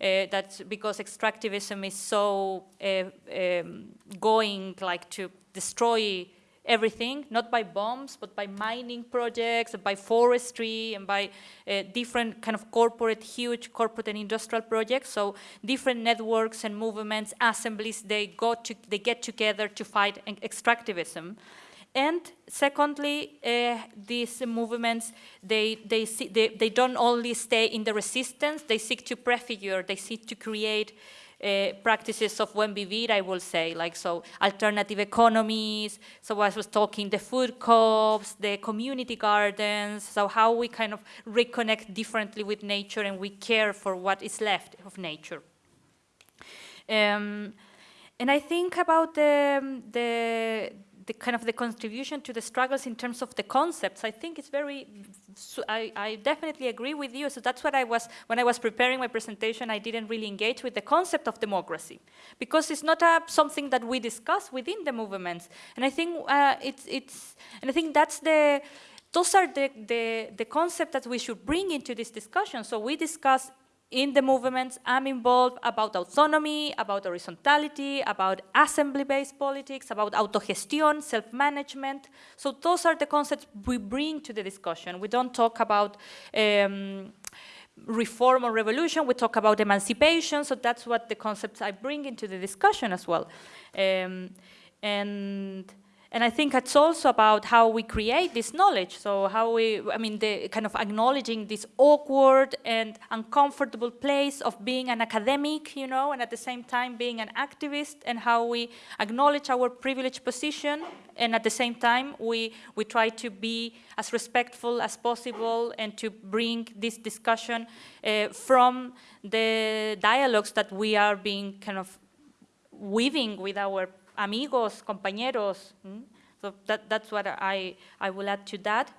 Uh, that's because extractivism is so uh, um, going like to destroy everything, not by bombs, but by mining projects, by forestry, and by uh, different kind of corporate, huge corporate and industrial projects. So different networks and movements, assemblies, they, go to, they get together to fight extractivism. And secondly, uh, these movements, they, they, see, they, they don't only stay in the resistance, they seek to prefigure, they seek to create uh, practices of buen vivir, I will say, like so alternative economies, so I was talking the food co-ops, the community gardens, so how we kind of reconnect differently with nature and we care for what is left of nature. Um, and I think about the, the, the kind of the contribution to the struggles in terms of the concepts. I think it's very, so I, I, definitely agree with you. So that's what I was, when I was preparing my presentation, I didn't really engage with the concept of democracy because it's not a, something that we discuss within the movements. And I think uh, it's, it's, and I think that's the, those are the, the, the concepts that we should bring into this discussion. So we discuss in the movements, I'm involved about autonomy, about horizontality, about assembly-based politics, about autogestion, self-management. So those are the concepts we bring to the discussion. We don't talk about um, reform or revolution, we talk about emancipation, so that's what the concepts I bring into the discussion as well. Um, and and I think it's also about how we create this knowledge. So how we, I mean, the kind of acknowledging this awkward and uncomfortable place of being an academic, you know, and at the same time being an activist and how we acknowledge our privileged position and at the same time we, we try to be as respectful as possible and to bring this discussion uh, from the dialogues that we are being kind of weaving with our amigos, compañeros. Mm? So that, that's what I, I will add to that.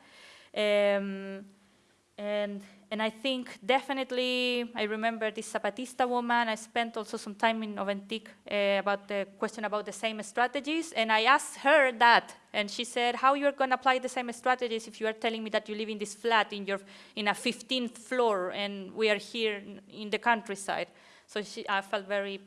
Um, and, and I think definitely, I remember this Zapatista woman, I spent also some time in Oventic uh, about the question about the same strategies, and I asked her that, and she said, how you're going to apply the same strategies if you are telling me that you live in this flat in, your, in a 15th floor, and we are here in the countryside. So she, I felt very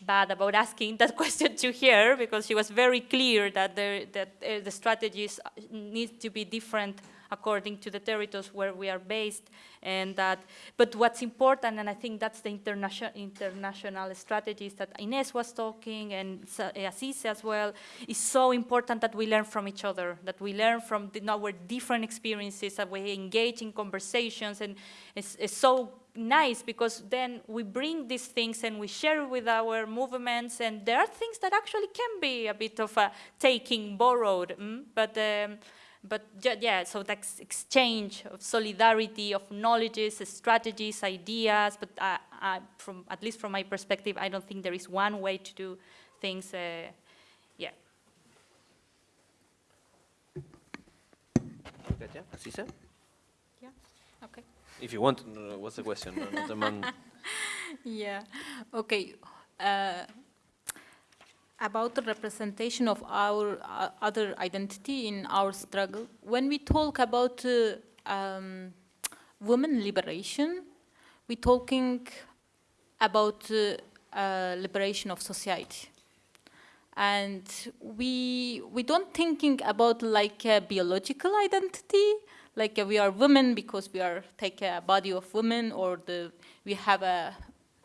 bad about asking that [laughs] question to her because she was very clear that, there, that uh, the strategies need to be different according to the territories where we are based and that but what's important and I think that's the international international strategies that Ines was talking and Assis as well is so important that we learn from each other that we learn from the, our different experiences that we engage in conversations and it's, it's so nice because then we bring these things and we share with our movements and there are things that actually can be a bit of a taking borrowed mm? but um, but yeah so that's exchange of solidarity of knowledges strategies ideas but I, I, from at least from my perspective I don't think there is one way to do things uh, yeah Asisa? Yeah, okay. If you want, what's the question? [laughs] yeah, okay. Uh, about the representation of our uh, other identity in our struggle, when we talk about uh, um, women liberation, we're talking about uh, uh, liberation of society. And we, we don't thinking about like a biological identity, like we are women because we are take a body of women or the we have a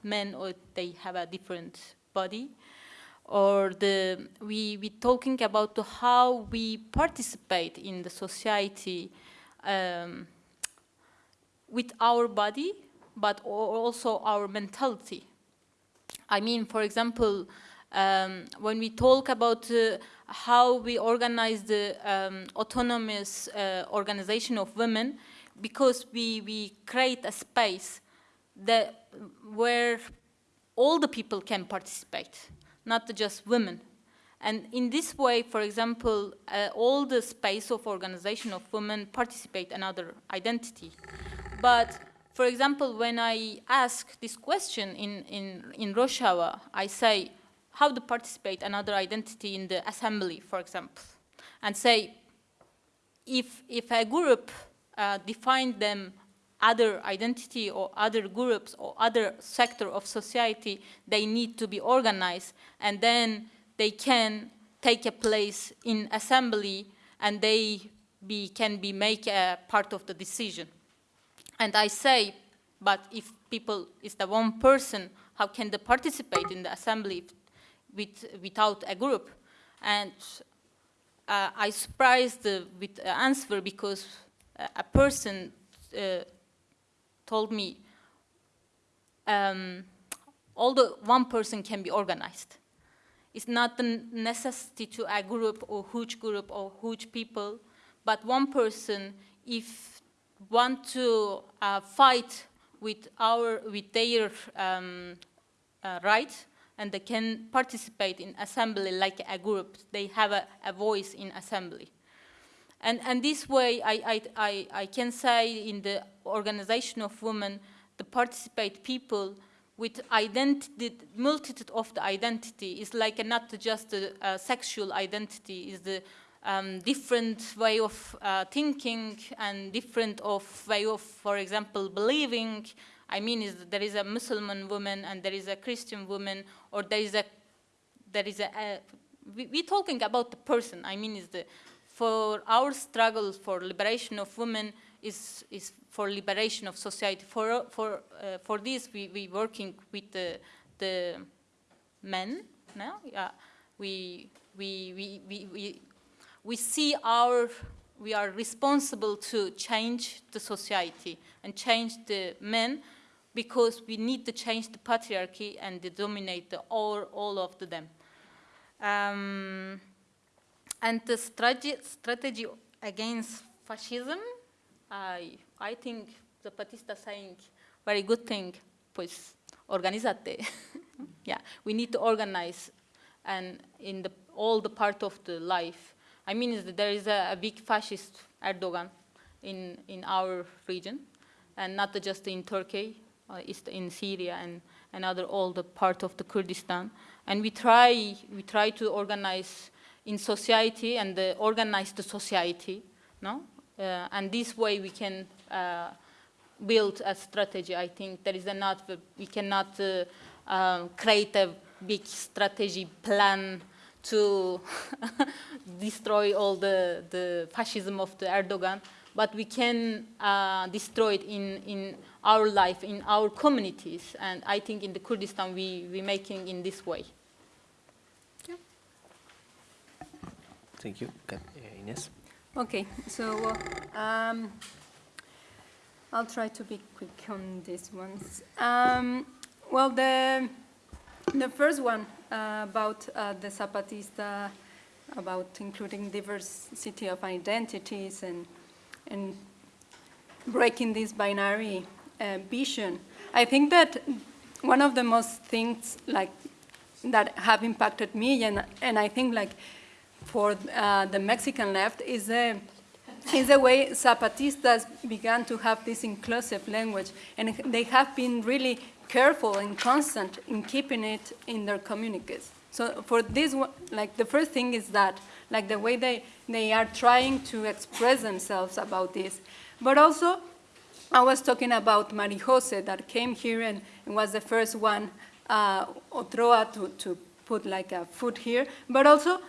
men or they have a different body. Or the we we talking about how we participate in the society um, with our body but also our mentality. I mean for example um, when we talk about uh, how we organize the um, autonomous uh, organization of women, because we, we create a space that where all the people can participate, not just women. And in this way, for example, uh, all the space of organization of women participate another identity. But for example, when I ask this question in, in, in Rojava, I say, how to participate another identity in the assembly, for example, and say, if, if a group uh, defined them other identity or other groups or other sector of society, they need to be organized and then they can take a place in assembly and they be, can be make a part of the decision. And I say, but if people is the one person, how can they participate in the assembly with, without a group? And uh, I surprised uh, with the answer because a person uh, told me, um, although one person can be organized, it's not the necessity to a group or huge group or huge people, but one person, if want to uh, fight with our with their um, uh, right, and they can participate in assembly like a group. They have a, a voice in assembly. And, and this way, I, I, I, I can say in the organization of women, the participate people with identity, multitude of the identity is like a, not just a, a, sexual identity, is the um, different way of uh, thinking and different of way of, for example, believing. I mean, is there is a Muslim woman and there is a Christian woman, or there is a, there is a, a we, we're talking about the person. I mean, is the for our struggle for liberation of women is, is for liberation of society. For, for, uh, for this, we, we working with the, the men now. Yeah. We, we, we, we, we, we see our, we are responsible to change the society and change the men because we need to change the patriarchy and to dominate the, all, all of them. Um, and the strategy, strategy against fascism, I, I think the Zapatista saying very good thing, pues organizate. [laughs] yeah, we need to organize and in the, all the part of the life. I mean, there is a, a big fascist Erdogan in, in our region, and not just in Turkey, uh, in Syria and and other all the part of the Kurdistan. And we try, we try to organize in society and organize the society, no? Uh, and this way we can uh, build a strategy. I think there is enough, we cannot um, create a big strategy plan to [laughs] destroy all the, the fascism of the Erdogan, but we can uh, destroy it in, in our life, in our communities. And I think in the Kurdistan we, we're making in this way. Yeah. Thank you. Okay. Ines? Okay, so um, I'll try to be quick on these ones. Um, well, the, the first one uh, about uh, the Zapatista, about including diversity of identities and, and breaking this binary uh, vision. I think that one of the most things like that have impacted me and, and I think like for uh, the Mexican left is a, is a way Zapatistas began to have this inclusive language, and they have been really careful and constant in keeping it in their communiques. So for this, one like the first thing is that, like the way they, they are trying to express themselves about this. But also, I was talking about Mari Jose that came here and, and was the first one, uh, Otroa, to, to put like a foot here, but also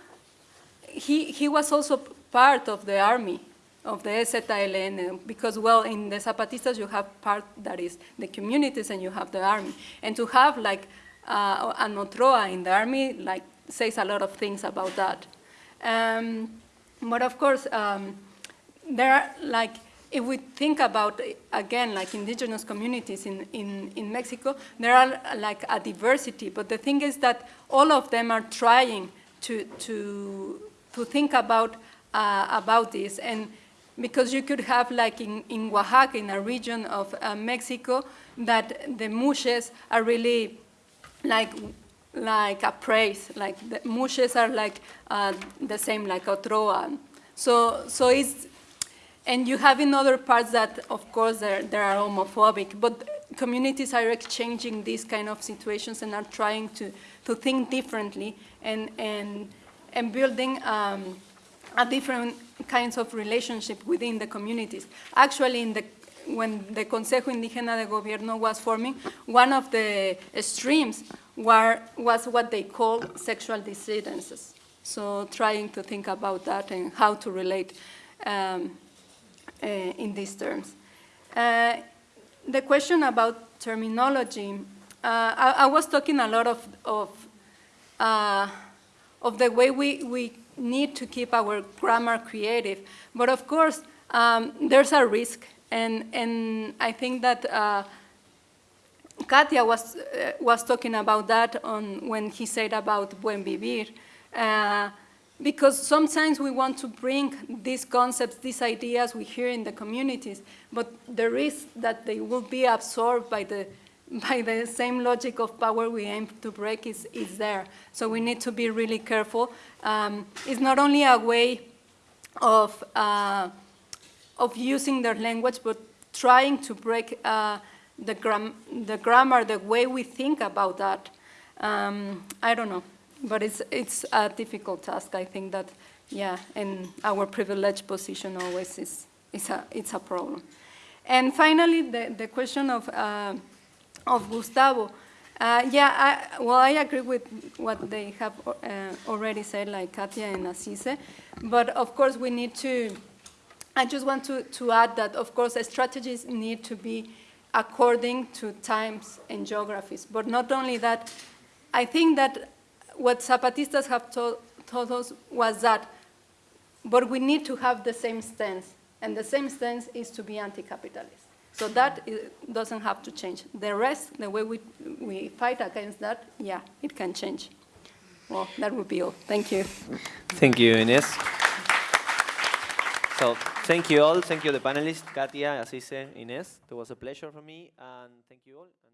he, he was also part of the army of the EZLN because, well, in the Zapatistas you have part that is the communities and you have the army. And to have like uh, an Otroa in the army like says a lot of things about that. Um, but of course, um, there are like, if we think about, again, like indigenous communities in, in, in Mexico, there are like a diversity, but the thing is that all of them are trying to, to to think about uh, about this. And because you could have like in, in Oaxaca, in a region of uh, Mexico, that the muxes are really like like a praise, like the muxes are like uh, the same like Otroa. So, so it's, and you have in other parts that, of course, they they are homophobic, but communities are exchanging these kind of situations and are trying to, to think differently and, and, and building um, a different kinds of relationship within the communities. Actually, in the, when the Consejo Indígena de Gobierno was forming, one of the streams were, was what they called sexual dissidences. So trying to think about that and how to relate um, uh, in these terms. Uh, the question about terminology, uh, I, I, was talking a lot of, of, uh, of the way we, we need to keep our grammar creative. But of course, um, there's a risk. And, and I think that uh, Katia was, uh, was talking about that on, when he said about buen vivir. Uh, because sometimes we want to bring these concepts, these ideas we hear in the communities, but the risk that they will be absorbed by the, [laughs] by the same logic of power we aim to break is, is there. So we need to be really careful. Um, it's not only a way of, uh, of using their language, but trying to break uh, the, gram the grammar, the way we think about that. Um, I don't know. But it's, it's a difficult task. I think that, yeah, and our privileged position always is, is a, it's a problem. And finally, the, the question of, uh, of Gustavo. Uh, yeah, I, well, I agree with what they have uh, already said, like Katia and Asise. But of course, we need to, I just want to, to add that, of course, strategies need to be according to times and geographies. But not only that, I think that what Zapatistas have told, told us was that, but we need to have the same stance, and the same stance is to be anti-capitalist. So that is, doesn't have to change. The rest, the way we, we fight against that, yeah, it can change. Well, that would be all. Thank you. Thank you, Ines. So thank you all. Thank you, the panelists, Katia, Asise, Ines. It was a pleasure for me, and thank you all.